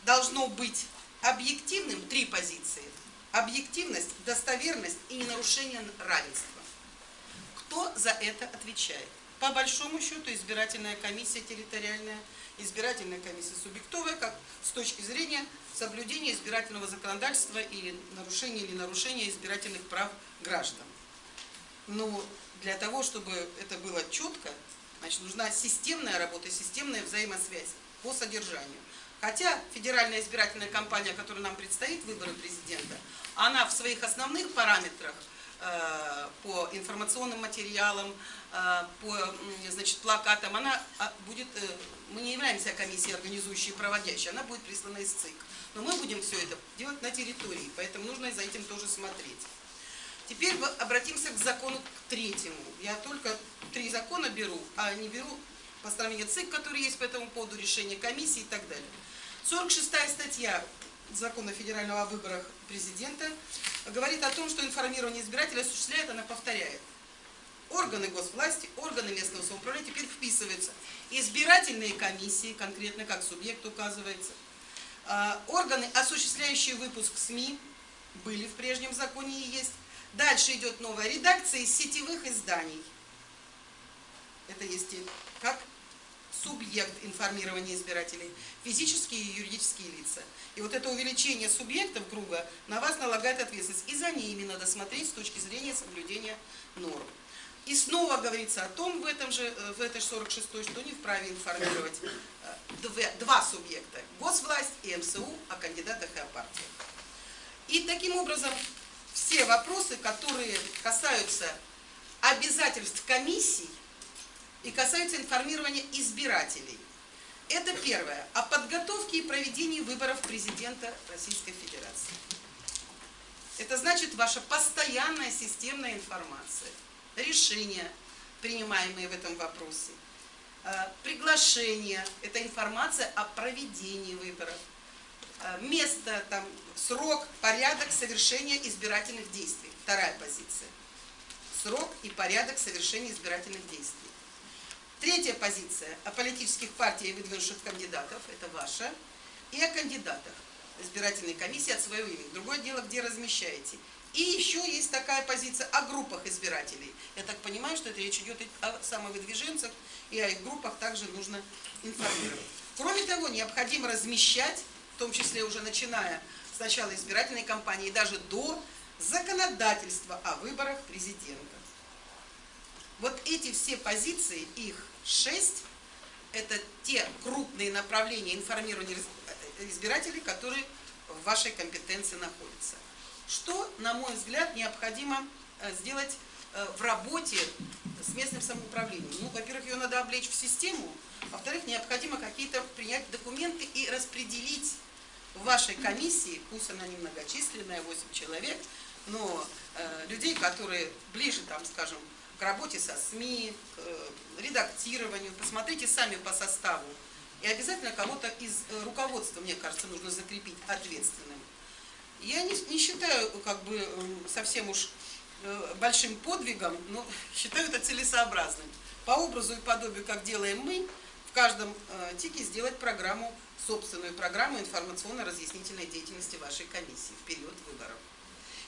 S7: должно быть объективным, три позиции. Объективность, достоверность и ненарушение равенства. Кто за это отвечает? По большому счету избирательная комиссия территориальная, избирательная комиссия субъектовая, как с точки зрения соблюдения избирательного законодательства и нарушения или нарушения избирательных прав граждан. Но для того, чтобы это было четко, значит, нужна системная работа, системная взаимосвязь по содержанию. Хотя федеральная избирательная кампания, которая нам предстоит, выборы президента, она в своих основных параметрах по информационным материалам, э, по значит, плакатам, она а, будет, э, мы не являемся комиссией организующей и проводящей, она будет прислана из ЦИК. Но мы будем все это делать на территории, поэтому нужно за этим тоже смотреть. Теперь обратимся к закону к третьему. Я только три закона беру, а не беру постановление ЦИК, которые есть по этому поводу, решение комиссии и так далее. 46 статья закона федерального о выборах президента говорит о том, что информирование избирателя осуществляет, она повторяет. Органы госвласти, органы местного самоуправления теперь вписываются. Избирательные комиссии, конкретно как субъект указывается. А, органы, осуществляющие выпуск СМИ, были в прежнем законе и есть. Дальше идет новая редакция из сетевых изданий. Это есть как субъект информирования избирателей, физические и юридические лица. И вот это увеличение субъектов круга на вас налагает ответственность. И за ними надо смотреть с точки зрения соблюдения норм. И снова говорится о том в, этом же, э, в этой 46 что не вправе информировать э, два субъекта, госвласть и МСУ о кандидатах и о партиях. И таким образом все вопросы, которые касаются обязательств комиссий, и касается информирования избирателей. Это первое. О подготовке и проведении выборов президента Российской Федерации. Это значит ваша постоянная системная информация, решения, принимаемые в этом вопросе, э, приглашение, это информация о проведении выборов, э, место, там, срок, порядок совершения избирательных действий. Вторая позиция. Срок и порядок совершения избирательных действий. Третья позиция о политических партиях и выдвинувших кандидатов, это ваша, и о кандидатах избирательной комиссии от своего имени. Другое дело, где размещаете. И еще есть такая позиция о группах избирателей. Я так понимаю, что это речь идет о самовыдвиженцах, и о их группах также нужно информировать. Кроме того, необходимо размещать, в том числе уже начиная с начала избирательной кампании, даже до законодательства о выборах президента. Вот эти все позиции, их шесть, это те крупные направления информирования избирателей, которые в вашей компетенции находятся. Что, на мой взгляд, необходимо э, сделать э, в работе с местным самоуправлением? Ну, во-первых, ее надо облечь в систему, во-вторых, необходимо какие-то принять документы и распределить в вашей комиссии, пусть она немногочисленная, 8 человек, но э, людей, которые ближе, там, скажем, к работе со СМИ, к э, редактированию. Посмотрите сами по составу. И обязательно кого-то из э, руководства, мне кажется, нужно закрепить ответственным. Я не, не считаю как бы совсем уж э, большим подвигом, но считаю это целесообразным. По образу и подобию, как делаем мы, в каждом тике сделать программу, собственную программу информационно-разъяснительной деятельности вашей комиссии в период выборов.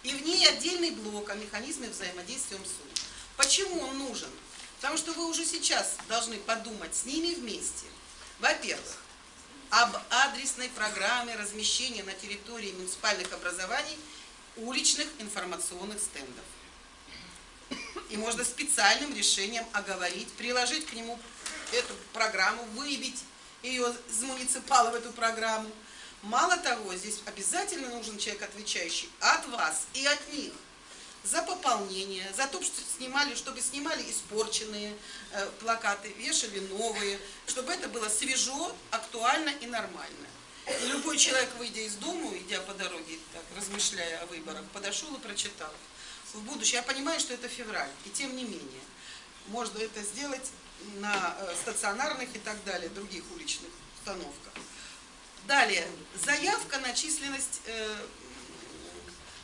S7: И в ней отдельный блок о механизме взаимодействия МСУ. Почему он нужен? Потому что вы уже сейчас должны подумать с ними вместе. Во-первых, об адресной программе размещения на территории муниципальных образований уличных информационных стендов. И можно специальным решением оговорить, приложить к нему эту программу, выбить ее из муниципала в эту программу. Мало того, здесь обязательно нужен человек, отвечающий от вас и от них за пополнение, за то, что снимали, чтобы снимали испорченные э, плакаты, вешали новые, чтобы это было свежо, актуально и нормально. И любой человек, выйдя из дома, идя по дороге, так, размышляя о выборах, подошел и прочитал. В будущем, я понимаю, что это февраль, и тем не менее, можно это сделать на э, стационарных и так далее, других уличных установках. Далее, заявка на численность э,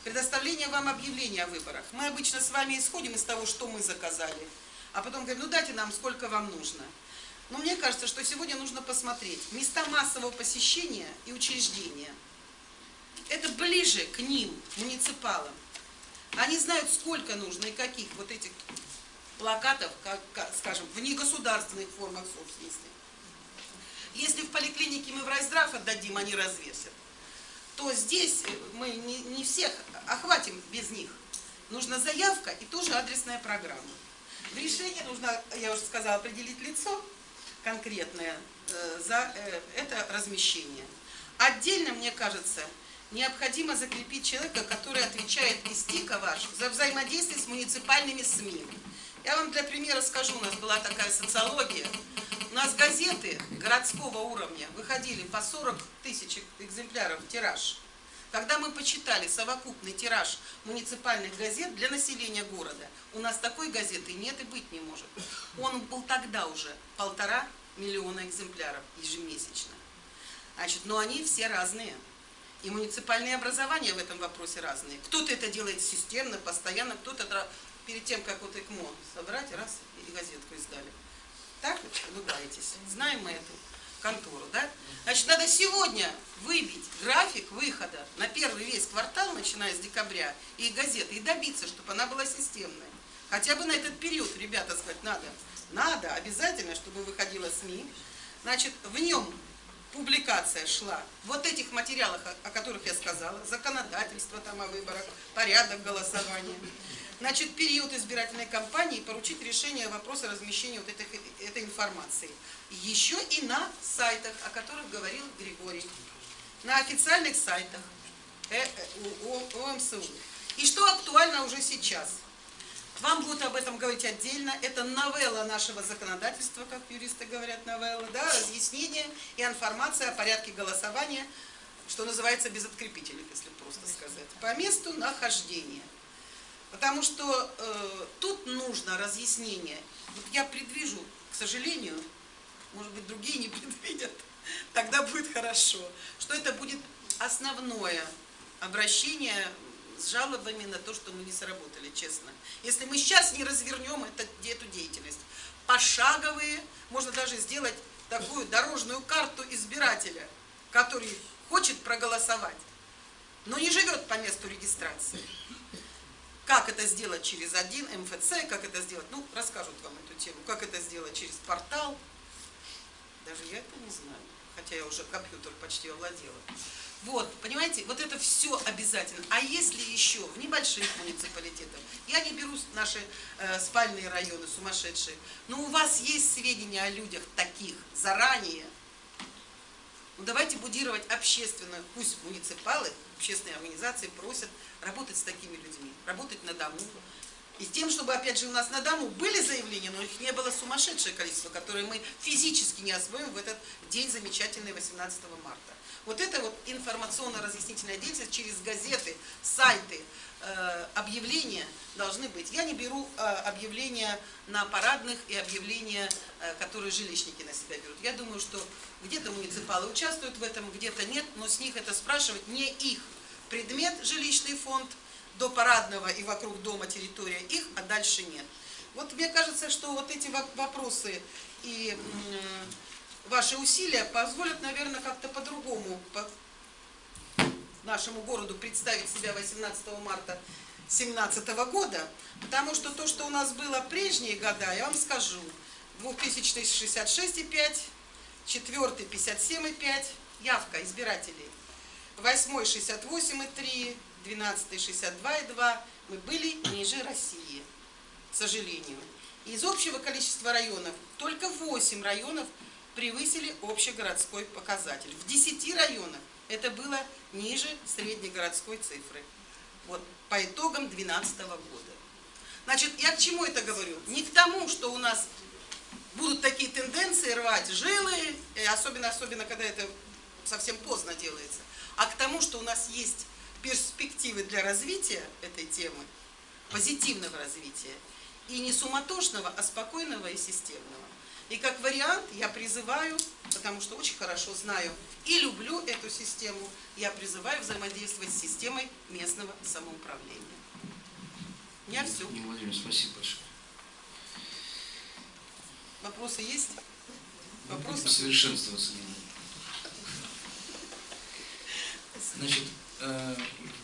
S7: Предоставление вам объявления о выборах. Мы обычно с вами исходим из того, что мы заказали, а потом говорим, ну дайте нам, сколько вам нужно. Но мне кажется, что сегодня нужно посмотреть места массового посещения и учреждения. Это ближе к ним, муниципалам. Они знают, сколько нужно и каких вот этих плакатов, как, скажем, в негосударственных формах собственности. Если в поликлинике мы в райздрав отдадим, они развесят, то здесь мы не, не всех охватим без них. Нужна заявка и тоже адресная программа. В решении нужно, я уже сказала, определить лицо конкретное э, за э, это размещение. Отдельно, мне кажется, необходимо закрепить человека, который отвечает из ТИКа ваш за взаимодействие с муниципальными СМИ. Я вам для примера скажу, у нас была такая социология. У нас газеты городского уровня выходили по 40 тысяч экземпляров тираж. Когда мы почитали совокупный тираж муниципальных газет для населения города, у нас такой газеты нет и быть не может. Он был тогда уже полтора миллиона экземпляров ежемесячно. Значит, но они все разные. И муниципальные образования в этом вопросе разные. Кто-то это делает системно, постоянно, кто-то перед тем, как вот ЭКМО собрать, раз и газетку издали. Так улыбаетесь. Знаем мы эту контору, да? Значит, надо сегодня выбить график выхода на первый весь квартал, начиная с декабря, и газеты, и добиться, чтобы она была системной. Хотя бы на этот период, ребята, сказать, надо. Надо, обязательно, чтобы выходила СМИ. Значит, в нем публикация шла вот этих материалах, о которых я сказала, законодательство там о выборах, порядок голосования. Значит, период избирательной кампании поручить решение вопроса размещения вот этой, этой информации. Еще и на сайтах, о которых говорил Григорий. На официальных сайтах э, э, ОМСУ. И что актуально уже сейчас – вам будут об этом говорить отдельно. Это новелла нашего законодательства, как юристы говорят, новелла, да, разъяснение и информация о порядке голосования, что называется без открепителей, если просто сказать, по месту нахождения. Потому что э, тут нужно разъяснение. Вот я предвижу, к сожалению, может быть, другие не предвидят, тогда будет хорошо, что это будет основное обращение с жалобами на то, что мы не сработали, честно. Если мы сейчас не развернем это, эту деятельность, пошаговые, можно даже сделать такую дорожную карту избирателя, который хочет проголосовать, но не живет по месту регистрации. Как это сделать через один МФЦ, как это сделать, ну, расскажут вам эту тему, как это сделать через портал, даже я это не знаю, хотя я уже компьютер почти овладела. Вот, понимаете, вот это все обязательно. А если еще в небольших муниципалитетах, я не беру наши э, спальные районы сумасшедшие, но у вас есть сведения о людях таких заранее, ну давайте будировать общественную, пусть муниципалы, общественные организации просят работать с такими людьми, работать на дому. И тем, чтобы, опять же, у нас на дому были заявления, но их не было сумасшедшее количество, которые мы физически не освоим в этот день замечательный 18 марта. Вот это вот информационно-разъяснительная деятельность через газеты, сайты, объявления должны быть. Я не беру э, объявления на парадных и объявления, э, которые жилищники на себя берут. Я думаю, что где-то муниципалы участвуют в этом, где-то нет, но с них это спрашивать не их предмет, жилищный фонд, до парадного и вокруг дома территория их, а дальше нет. Вот мне кажется, что вот эти вопросы и ваши усилия позволят, наверное, как-то по-другому по нашему городу представить себя 18 марта 2017 года, потому что то, что у нас было прежние года, я вам скажу, 2000 66,5, 4 57,5, явка избирателей, 8 68,3, 12 62,2, мы были ниже России, к сожалению. Из общего количества районов только 8 районов превысили общегородской показатель. В 10 районах это было ниже среднегородской цифры. Вот по итогам 2012 года. Значит, я к чему это говорю? Не к тому, что у нас будут такие тенденции рвать жилы, особенно, особенно когда это совсем поздно делается, а к тому, что у нас есть перспективы для развития этой темы, позитивного развития, и не суматошного, а спокойного и системного. И как вариант я призываю, потому что очень хорошо знаю и люблю эту систему, я призываю взаимодействовать с системой местного самоуправления. У меня все.
S1: Нина Владимировна, спасибо большое.
S7: Вопросы есть?
S1: Будем
S7: Вопросы?
S1: совершенствоваться. Значит, э,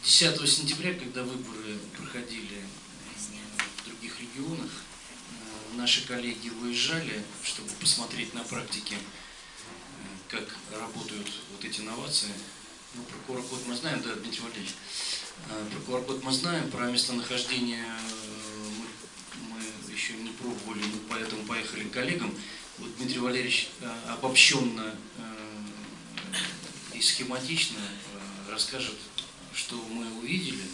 S1: 10 сентября, когда выборы проходили э, в других регионах, э, наши коллеги выезжали, чтобы посмотреть на практике, э, как работают вот эти инновации. Ну, про QR-код мы знаем, да, Дмитрий Валерьевич? Э, Про QR-код мы знаем, про местонахождение э, мы, мы еще не пробовали, мы поэтому поехали к коллегам. Вот Дмитрий Валерьевич э, обобщенно э, и схематично расскажет, что мы увидели.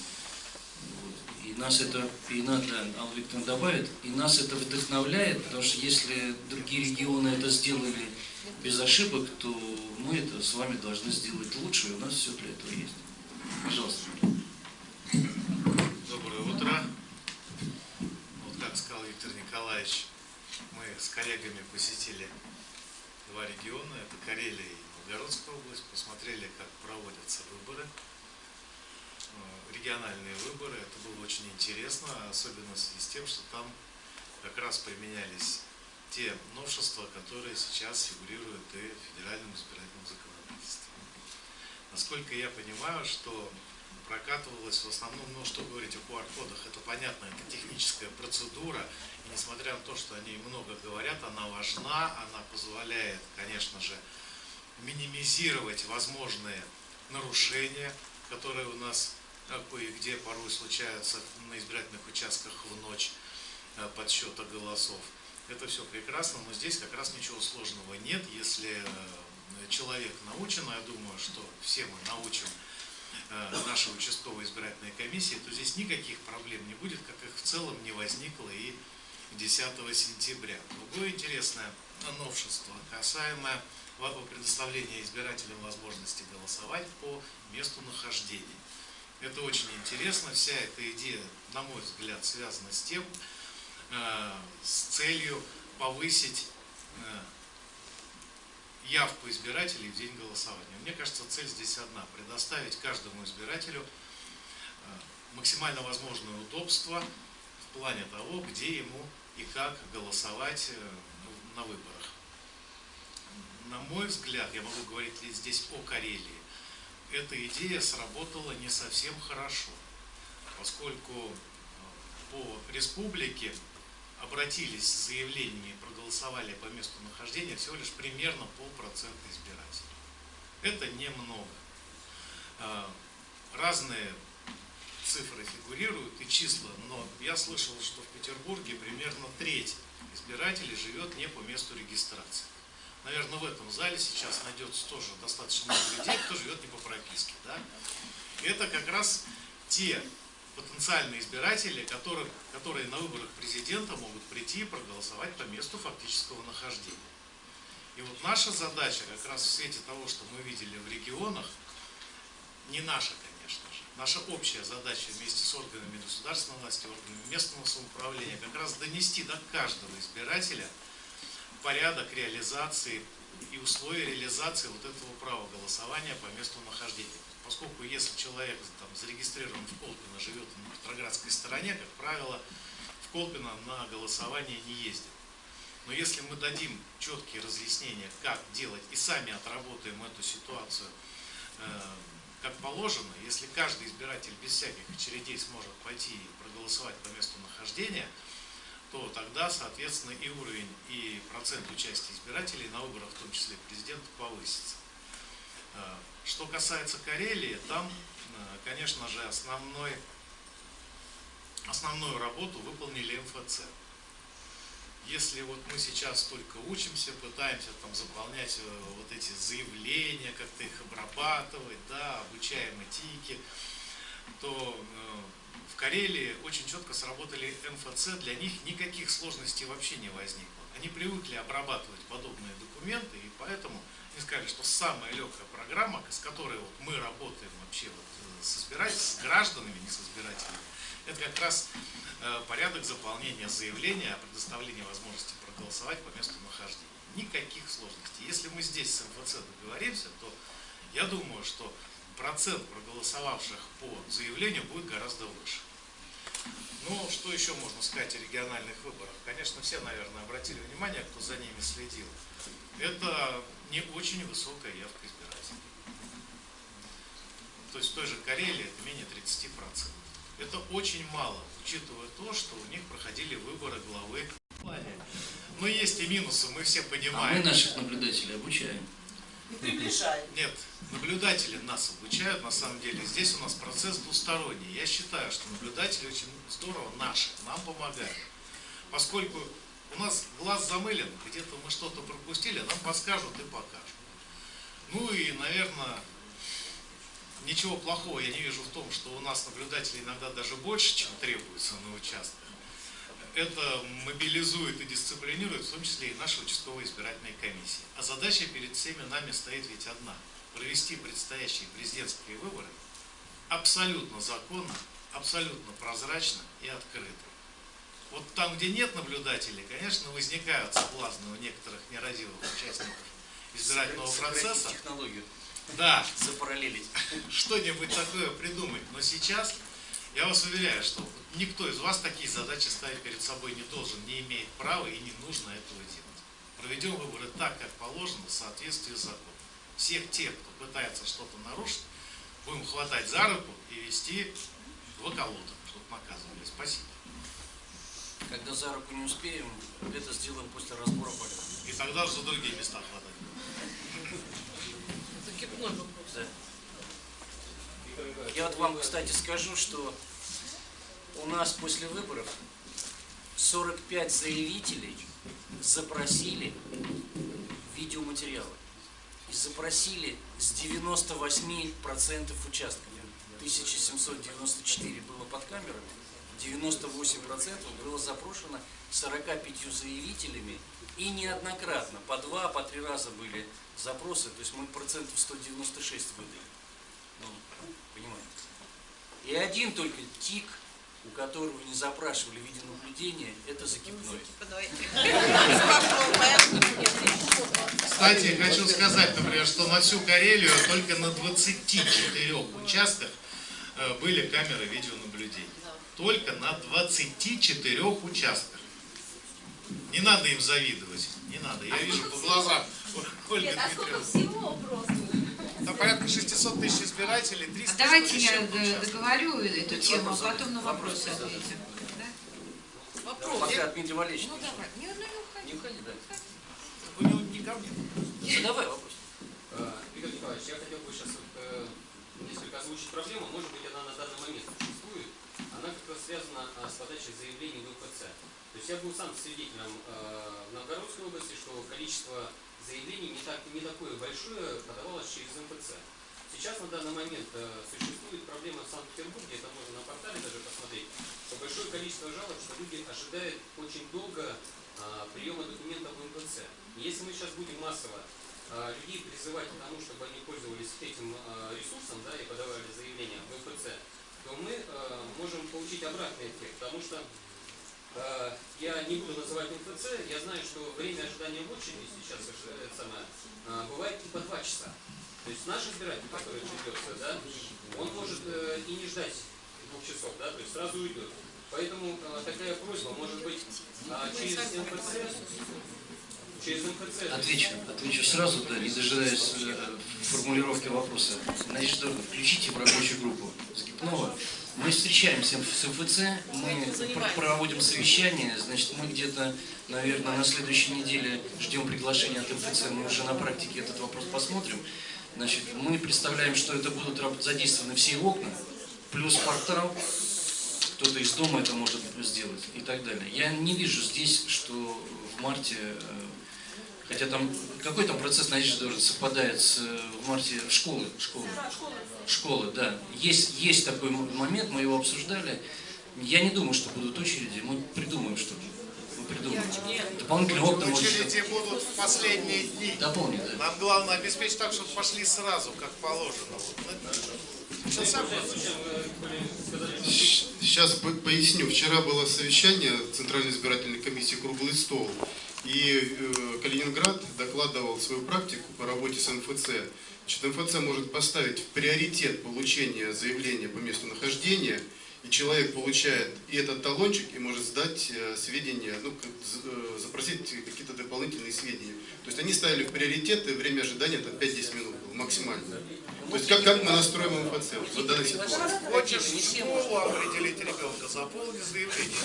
S1: И нас это, и надо, Алла Викторовна добавит, и нас это вдохновляет, потому что если другие регионы это сделали без ошибок, то мы это с вами должны сделать лучше, и у нас все для этого есть. Пожалуйста.
S8: Доброе утро. Вот как сказал Виктор Николаевич, мы с коллегами посетили два региона, это Карелия и Новгородская область, посмотрели, как проводятся выборы, региональные выборы. Это было очень интересно, особенно в связи с тем, что там как раз применялись те новшества, которые сейчас фигурируют и в федеральном избирательном законодательстве. Насколько я понимаю, что прокатывалось в основном, ну что говорить о QR-кодах, это понятно, это техническая процедура, и несмотря на то, что они много говорят, она важна, она позволяет, конечно же, минимизировать возможные нарушения, которые у нас как бы и где порой случаются на избирательных участках в ночь э, подсчета голосов. Это все прекрасно, но здесь как раз ничего сложного нет, если э, человек научен, а я думаю, что все мы научим э, нашей участковой избирательной комиссии, то здесь никаких проблем не будет, как их в целом не возникло и 10 сентября. Другое интересное новшество, касаемое предоставления избирателям возможности голосовать по месту нахождения. Это очень интересно. Вся эта идея, на мой взгляд, связана с тем, э, с целью повысить э, явку избирателей в день голосования. Мне кажется, цель здесь одна – предоставить каждому избирателю э, максимально возможное удобство в плане того, где ему и как голосовать на выборах. На мой взгляд, я могу говорить здесь о Карелии, эта идея сработала не совсем хорошо, поскольку по республике обратились с заявлениями проголосовали по месту нахождения всего лишь примерно полпроцента избирателей. Это немного. Разные цифры фигурируют и числа, но я слышал, что в Петербурге примерно треть избирателей живет не по месту регистрации. Наверное, в этом зале сейчас найдется тоже достаточно много людей, кто живет не по прописке. Да? Это как раз те потенциальные избиратели, которые, которые на выборах президента могут прийти и проголосовать по месту фактического нахождения. И вот наша задача, как раз в свете того, что мы видели в регионах, не наша, конечно же, наша общая задача вместе с органами государственной власти, органами местного самоуправления, как раз донести до каждого избирателя порядок реализации и условия реализации вот этого права голосования по месту нахождения. Поскольку если человек там, зарегистрирован в Колпино, живет на Петроградской стороне, как правило, в Колпино на голосование не ездит. Но если мы дадим четкие разъяснения, как делать, и сами отработаем эту ситуацию э, как положено, если каждый избиратель без всяких очередей сможет пойти и проголосовать по месту нахождения, то тогда, соответственно, и уровень, и процент участия избирателей на выборах, в том числе президента, повысится. Э, что касается Карелии, там, э, конечно же, основной, основную работу выполнили МФЦ. Если вот мы сейчас только учимся, пытаемся там заполнять э, вот эти заявления, как-то их обрабатывать, да, обучаем этике, то в Карелии очень четко сработали МФЦ, для них никаких сложностей вообще не возникло. Они привыкли обрабатывать подобные документы, и поэтому они сказали, что самая легкая программа, с которой вот мы работаем вообще вот с избирателями, с гражданами, не с избирателями, Это как раз э, порядок заполнения заявления о предоставлении возможности проголосовать по месту нахождения. Никаких сложностей. Если мы здесь с МФЦ договоримся, то я думаю, что процент проголосовавших по заявлению будет гораздо выше. Ну, что еще можно сказать о региональных выборах? Конечно, все, наверное, обратили внимание, кто за ними следил. Это не очень высокая явка избирателей. То есть в той же Карелии это менее 30%. Это очень мало, учитывая то, что у них проходили выборы главы. Но есть и минусы, мы все
S1: А
S8: понимаем.
S1: мы наших наблюдателей обучаем.
S7: И приближает.
S8: Нет, наблюдатели нас обучают, на самом деле. Здесь у нас процесс двусторонний. Я считаю, что наблюдатели очень здорово наши, нам помогают. Поскольку у нас глаз замылен, где-то мы что-то пропустили, нам подскажут и покажут. Ну и, наверное, ничего плохого я не вижу в том, что у нас наблюдателей иногда даже больше, чем требуется на участках. Это мобилизует и дисциплинирует, в том числе и наши участковые избирательные комиссии. А задача перед всеми нами стоит ведь одна. Провести предстоящие президентские выборы абсолютно законно, абсолютно прозрачно и открыто. Вот там, где нет наблюдателей, конечно, возникают соблазны у некоторых нерадивых участников избирательного процесса.
S1: технологию,
S8: Да,
S1: запараллелить.
S8: что-нибудь такое придумать. Но сейчас я вас уверяю, что никто из вас такие задачи ставить перед собой не должен, не имеет права и не нужно этого делать. Проведем выборы так, как положено, в соответствии с законом. Всех тех, кто пытается что-то нарушить, будем хватать за руку и вести в околоток, чтобы наказывали. Спасибо.
S1: Когда за руку не успеем, это сделаем после разбора полета.
S8: И тогда уже за другие места хватать.
S2: Закипной вопрос.
S1: Я вот вам, кстати, скажу, что у нас после выборов 45 заявителей запросили видеоматериалы. И запросили с 98% участков. 1794 было под камерами, 98% было запрошено 45 заявителями и неоднократно, по два, по три раза были запросы, то есть мы процентов 196 выдали. И один только тик, у которого не запрашивали видеонаблюдение, это закипной.
S8: Кстати, хочу сказать, например, что на всю Карелию только на 24 участках э, были камеры видеонаблюдения. Только на 24 участках. Не надо им завидовать. Не надо. Я вижу по глазам
S9: Нет, а сколько всего просто?
S8: Там порядка 600 тысяч избирателей, 300
S10: А давайте
S8: с
S10: я договорю эту тему, а потом на вопросы ответим. Да?
S7: Вопрос.
S1: Пока Дмитрий Валерьевич
S10: Ну
S1: не ушел.
S10: давай, не, ну, не уходи.
S1: Не уходи, да.
S8: У него не ко мне.
S1: Задавай вопрос.
S11: Э, Игорь Николаевич, я хотел бы сейчас э, несколько озвучить проблему. Может быть, она на данный момент существует. Она как раз связана а, с подачей заявлений в МФЦ. То есть я был сам свидетелем э, в Новгородской области, что количество заявлений не, так, не такое большое подавалось через МФЦ. Сейчас на данный момент э, существует проблема в Санкт-Петербурге, это можно на портале даже посмотреть, что большое количество жалоб, что люди ожидают очень долго а, приема документов в МФЦ. Если мы сейчас будем массово а, людей призывать к тому, чтобы они пользовались этим а, ресурсом да, и подавали заявления в МФЦ, то мы а, можем получить обратный эффект, потому что я не буду называть МФЦ, я знаю, что время ожидания в очереди сейчас э, самое, а, бывает и по два часа. То есть наш избиратель, который ждется, да, он может э, и не ждать двух часов, да, то есть сразу уйдет. Поэтому такая просьба, может быть, а, через МФЦ.
S1: Отвечу, отвечу сразу, да, не дожидаясь э, формулировки вопроса. Значит, включите в рабочую группу Скипнова. Мы встречаемся с МФЦ, мы пр- проводим совещание, значит, мы где-то, наверное, на следующей неделе ждем приглашения от МФЦ, мы уже на практике этот вопрос посмотрим. Значит, мы представляем, что это будут задействованы все окна, плюс портал, кто-то из дома это может сделать и так далее. Я не вижу здесь, что в марте, э, хотя там какой там процесс надежды должен совпадает с э, в марте школы, школы, школы, да. Есть есть такой момент, мы его обсуждали. Я не думаю, что будут очереди, мы придумаем что-то. Мы придумаем. Дополнительные окна может
S8: Очереди будут в последние дни.
S1: дополнить, да.
S8: Нам главное обеспечить так, чтобы пошли сразу, как положено. Вот, Сейчас
S3: поясню. Вчера было совещание Центральной избирательной комиссии «Круглый стол». И э, Калининград докладывал свою практику по работе с МФЦ. Значит, МФЦ может поставить в приоритет получения заявления по месту нахождения, и человек получает и этот талончик, и может сдать э, сведения, ну, э, запросить какие-то дополнительные сведения. То есть они ставили в приоритет, и время ожидания там 5-10 минут было максимально. То есть как, как мы настроим МФЦ вот в данной ситуации?
S8: Хочешь школу определить ребенка, заполни заявление.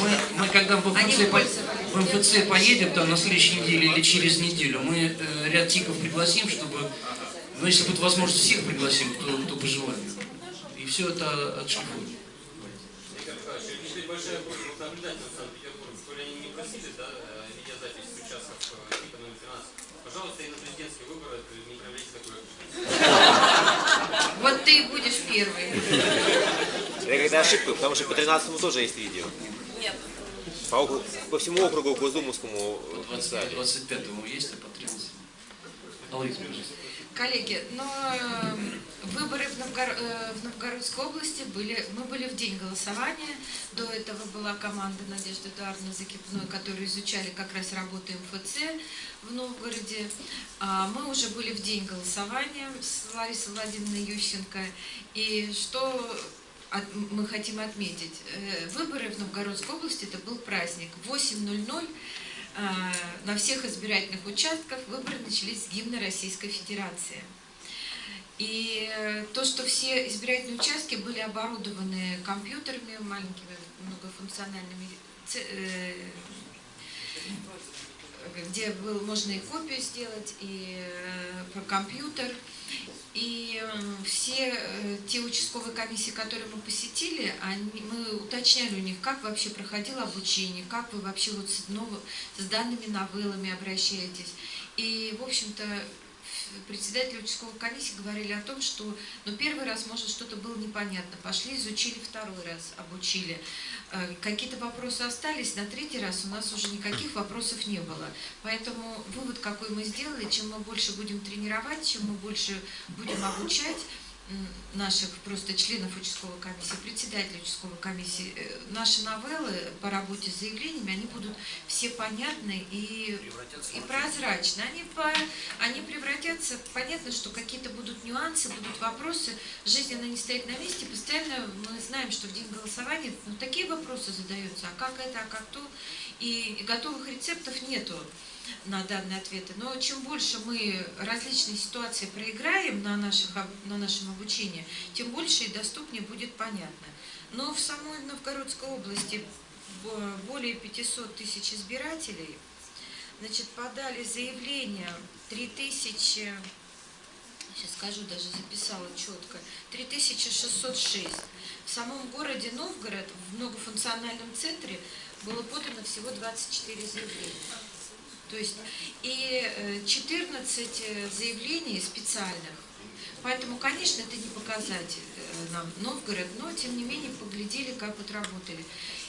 S1: Мы, мы когда в МФЦ, по- в МФЦ поедем там на следующей неделе или через неделю, мы э, ряд тиков пригласим, чтобы, ну если будет возможность, всех пригласим, кто, кто по желанию. И все это
S11: теперь большая просьба к наблюдателям Санкт-Петербурга, коли они не просили, да, э, видеозапись с участков э, типа номер 13, пожалуйста, и на президентские выборы не проявляйте такое
S10: Вот ты и будешь первый.
S12: Это когда ошибка, потому что по 13 тоже есть видео.
S9: Нет.
S12: По, округу- по всему округу Госдумовскому
S1: По
S12: э, писали.
S1: 25-му есть, а по 13 Алло, пожалуйста.
S10: Коллеги, но э, выборы в, Новгор- э, в Новгородской области были, мы были в день голосования. До этого была команда Надежды Эдуардовны Закипной, которые изучали как раз работу МФЦ в Новгороде. А мы уже были в день голосования с Ларисой Владимировной Ющенко. И что мы хотим отметить? Э, Выборы в Новгородской области это был праздник. В 8.00 а, на всех избирательных участках выборы начались с гимна Российской Федерации. И э, то, что все избирательные участки были оборудованы компьютерами, маленькими многофункциональными, э, где был, можно и копию сделать, и э, про компьютер. И э, все э, те участковые комиссии, которые мы посетили, они, мы уточняли у них, как вообще проходило обучение, как вы вообще вот с, ново- с данными новеллами обращаетесь. И, в общем-то, председатели участковой комиссии говорили о том, что ну, первый раз, может, что-то было непонятно. Пошли, изучили второй раз, обучили. Э, Какие-то вопросы остались, на третий раз у нас уже никаких вопросов не было. Поэтому вывод, какой мы сделали, чем мы больше будем тренировать, чем мы больше будем обучать наших просто членов участковой комиссии, председателей участковой комиссии, э, наши новеллы по работе с заявлениями, они будут все понятны и, и прозрачны. Они, по, они превратятся, понятно, что какие-то будут нюансы, будут вопросы, жизнь она не стоит на месте, постоянно мы знаем, что в день голосования ну, такие вопросы задаются, а как это, а как то, и, и готовых рецептов нету на данные ответы. Но чем больше мы различные ситуации проиграем на, наших, на нашем обучении, тем больше и доступнее будет понятно. Но в самой Новгородской области бо- более 500 тысяч избирателей, значит, подали заявление 3000, сейчас скажу, даже записала четко, 3606. В самом городе Новгород, в многофункциональном центре, было подано всего 24 заявления. То есть и э, 14 э, заявлений специальных. Поэтому, конечно, это не показатель э, нам Новгород, но тем не менее поглядели, как вот работали.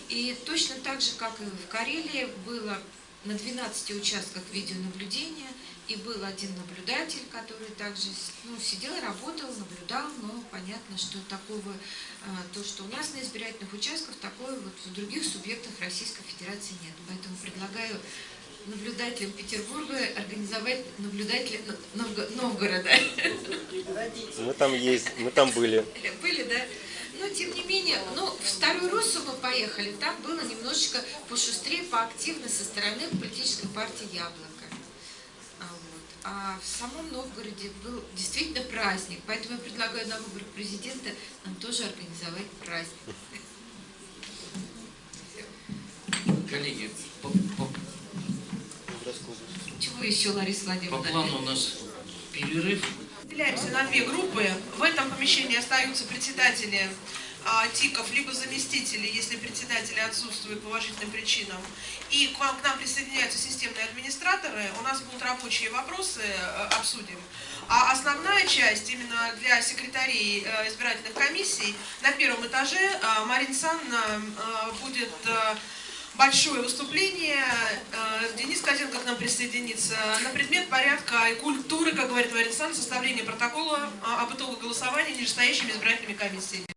S10: И точно так же, как и в Карелии, было на 12 участках видеонаблюдения, и был один наблюдатель, который также ну, сидел, работал, наблюдал, но понятно, что такого, э, то, что у нас на избирательных участках, такое вот в других субъектах Российской Федерации нет. Поэтому предлагаю наблюдателям Петербурга организовать наблюдателя Новго- Новгорода.
S12: Мы там есть, мы там были.
S10: Были, да? Но, тем не менее, ну, в Старую Руссу мы поехали, там было немножечко пошустрее, поактивно со стороны политической партии «Яблоко». А, вот. А в самом Новгороде был действительно праздник, поэтому я предлагаю на выборах президента нам тоже организовать праздник.
S1: Коллеги, по, по-
S10: Чего еще, Лариса
S1: по
S10: Владимировна?
S1: плану у нас перерыв.
S7: Разделяемся на две группы. В этом помещении остаются председатели а, ТИКов, либо заместители, если председатели отсутствуют по уважительным причинам. И к, вам, к нам присоединяются системные администраторы. У нас будут рабочие вопросы, э, обсудим. А основная часть именно для секретарей э, избирательных комиссий на первом этаже э, Марина Санна э, будет э, большое выступление. Э, Денис Козенко к нам присоединится на предмет порядка и культуры, как говорит Александровна, составления протокола э, об итогах голосования нижестоящими избирательными комиссиями.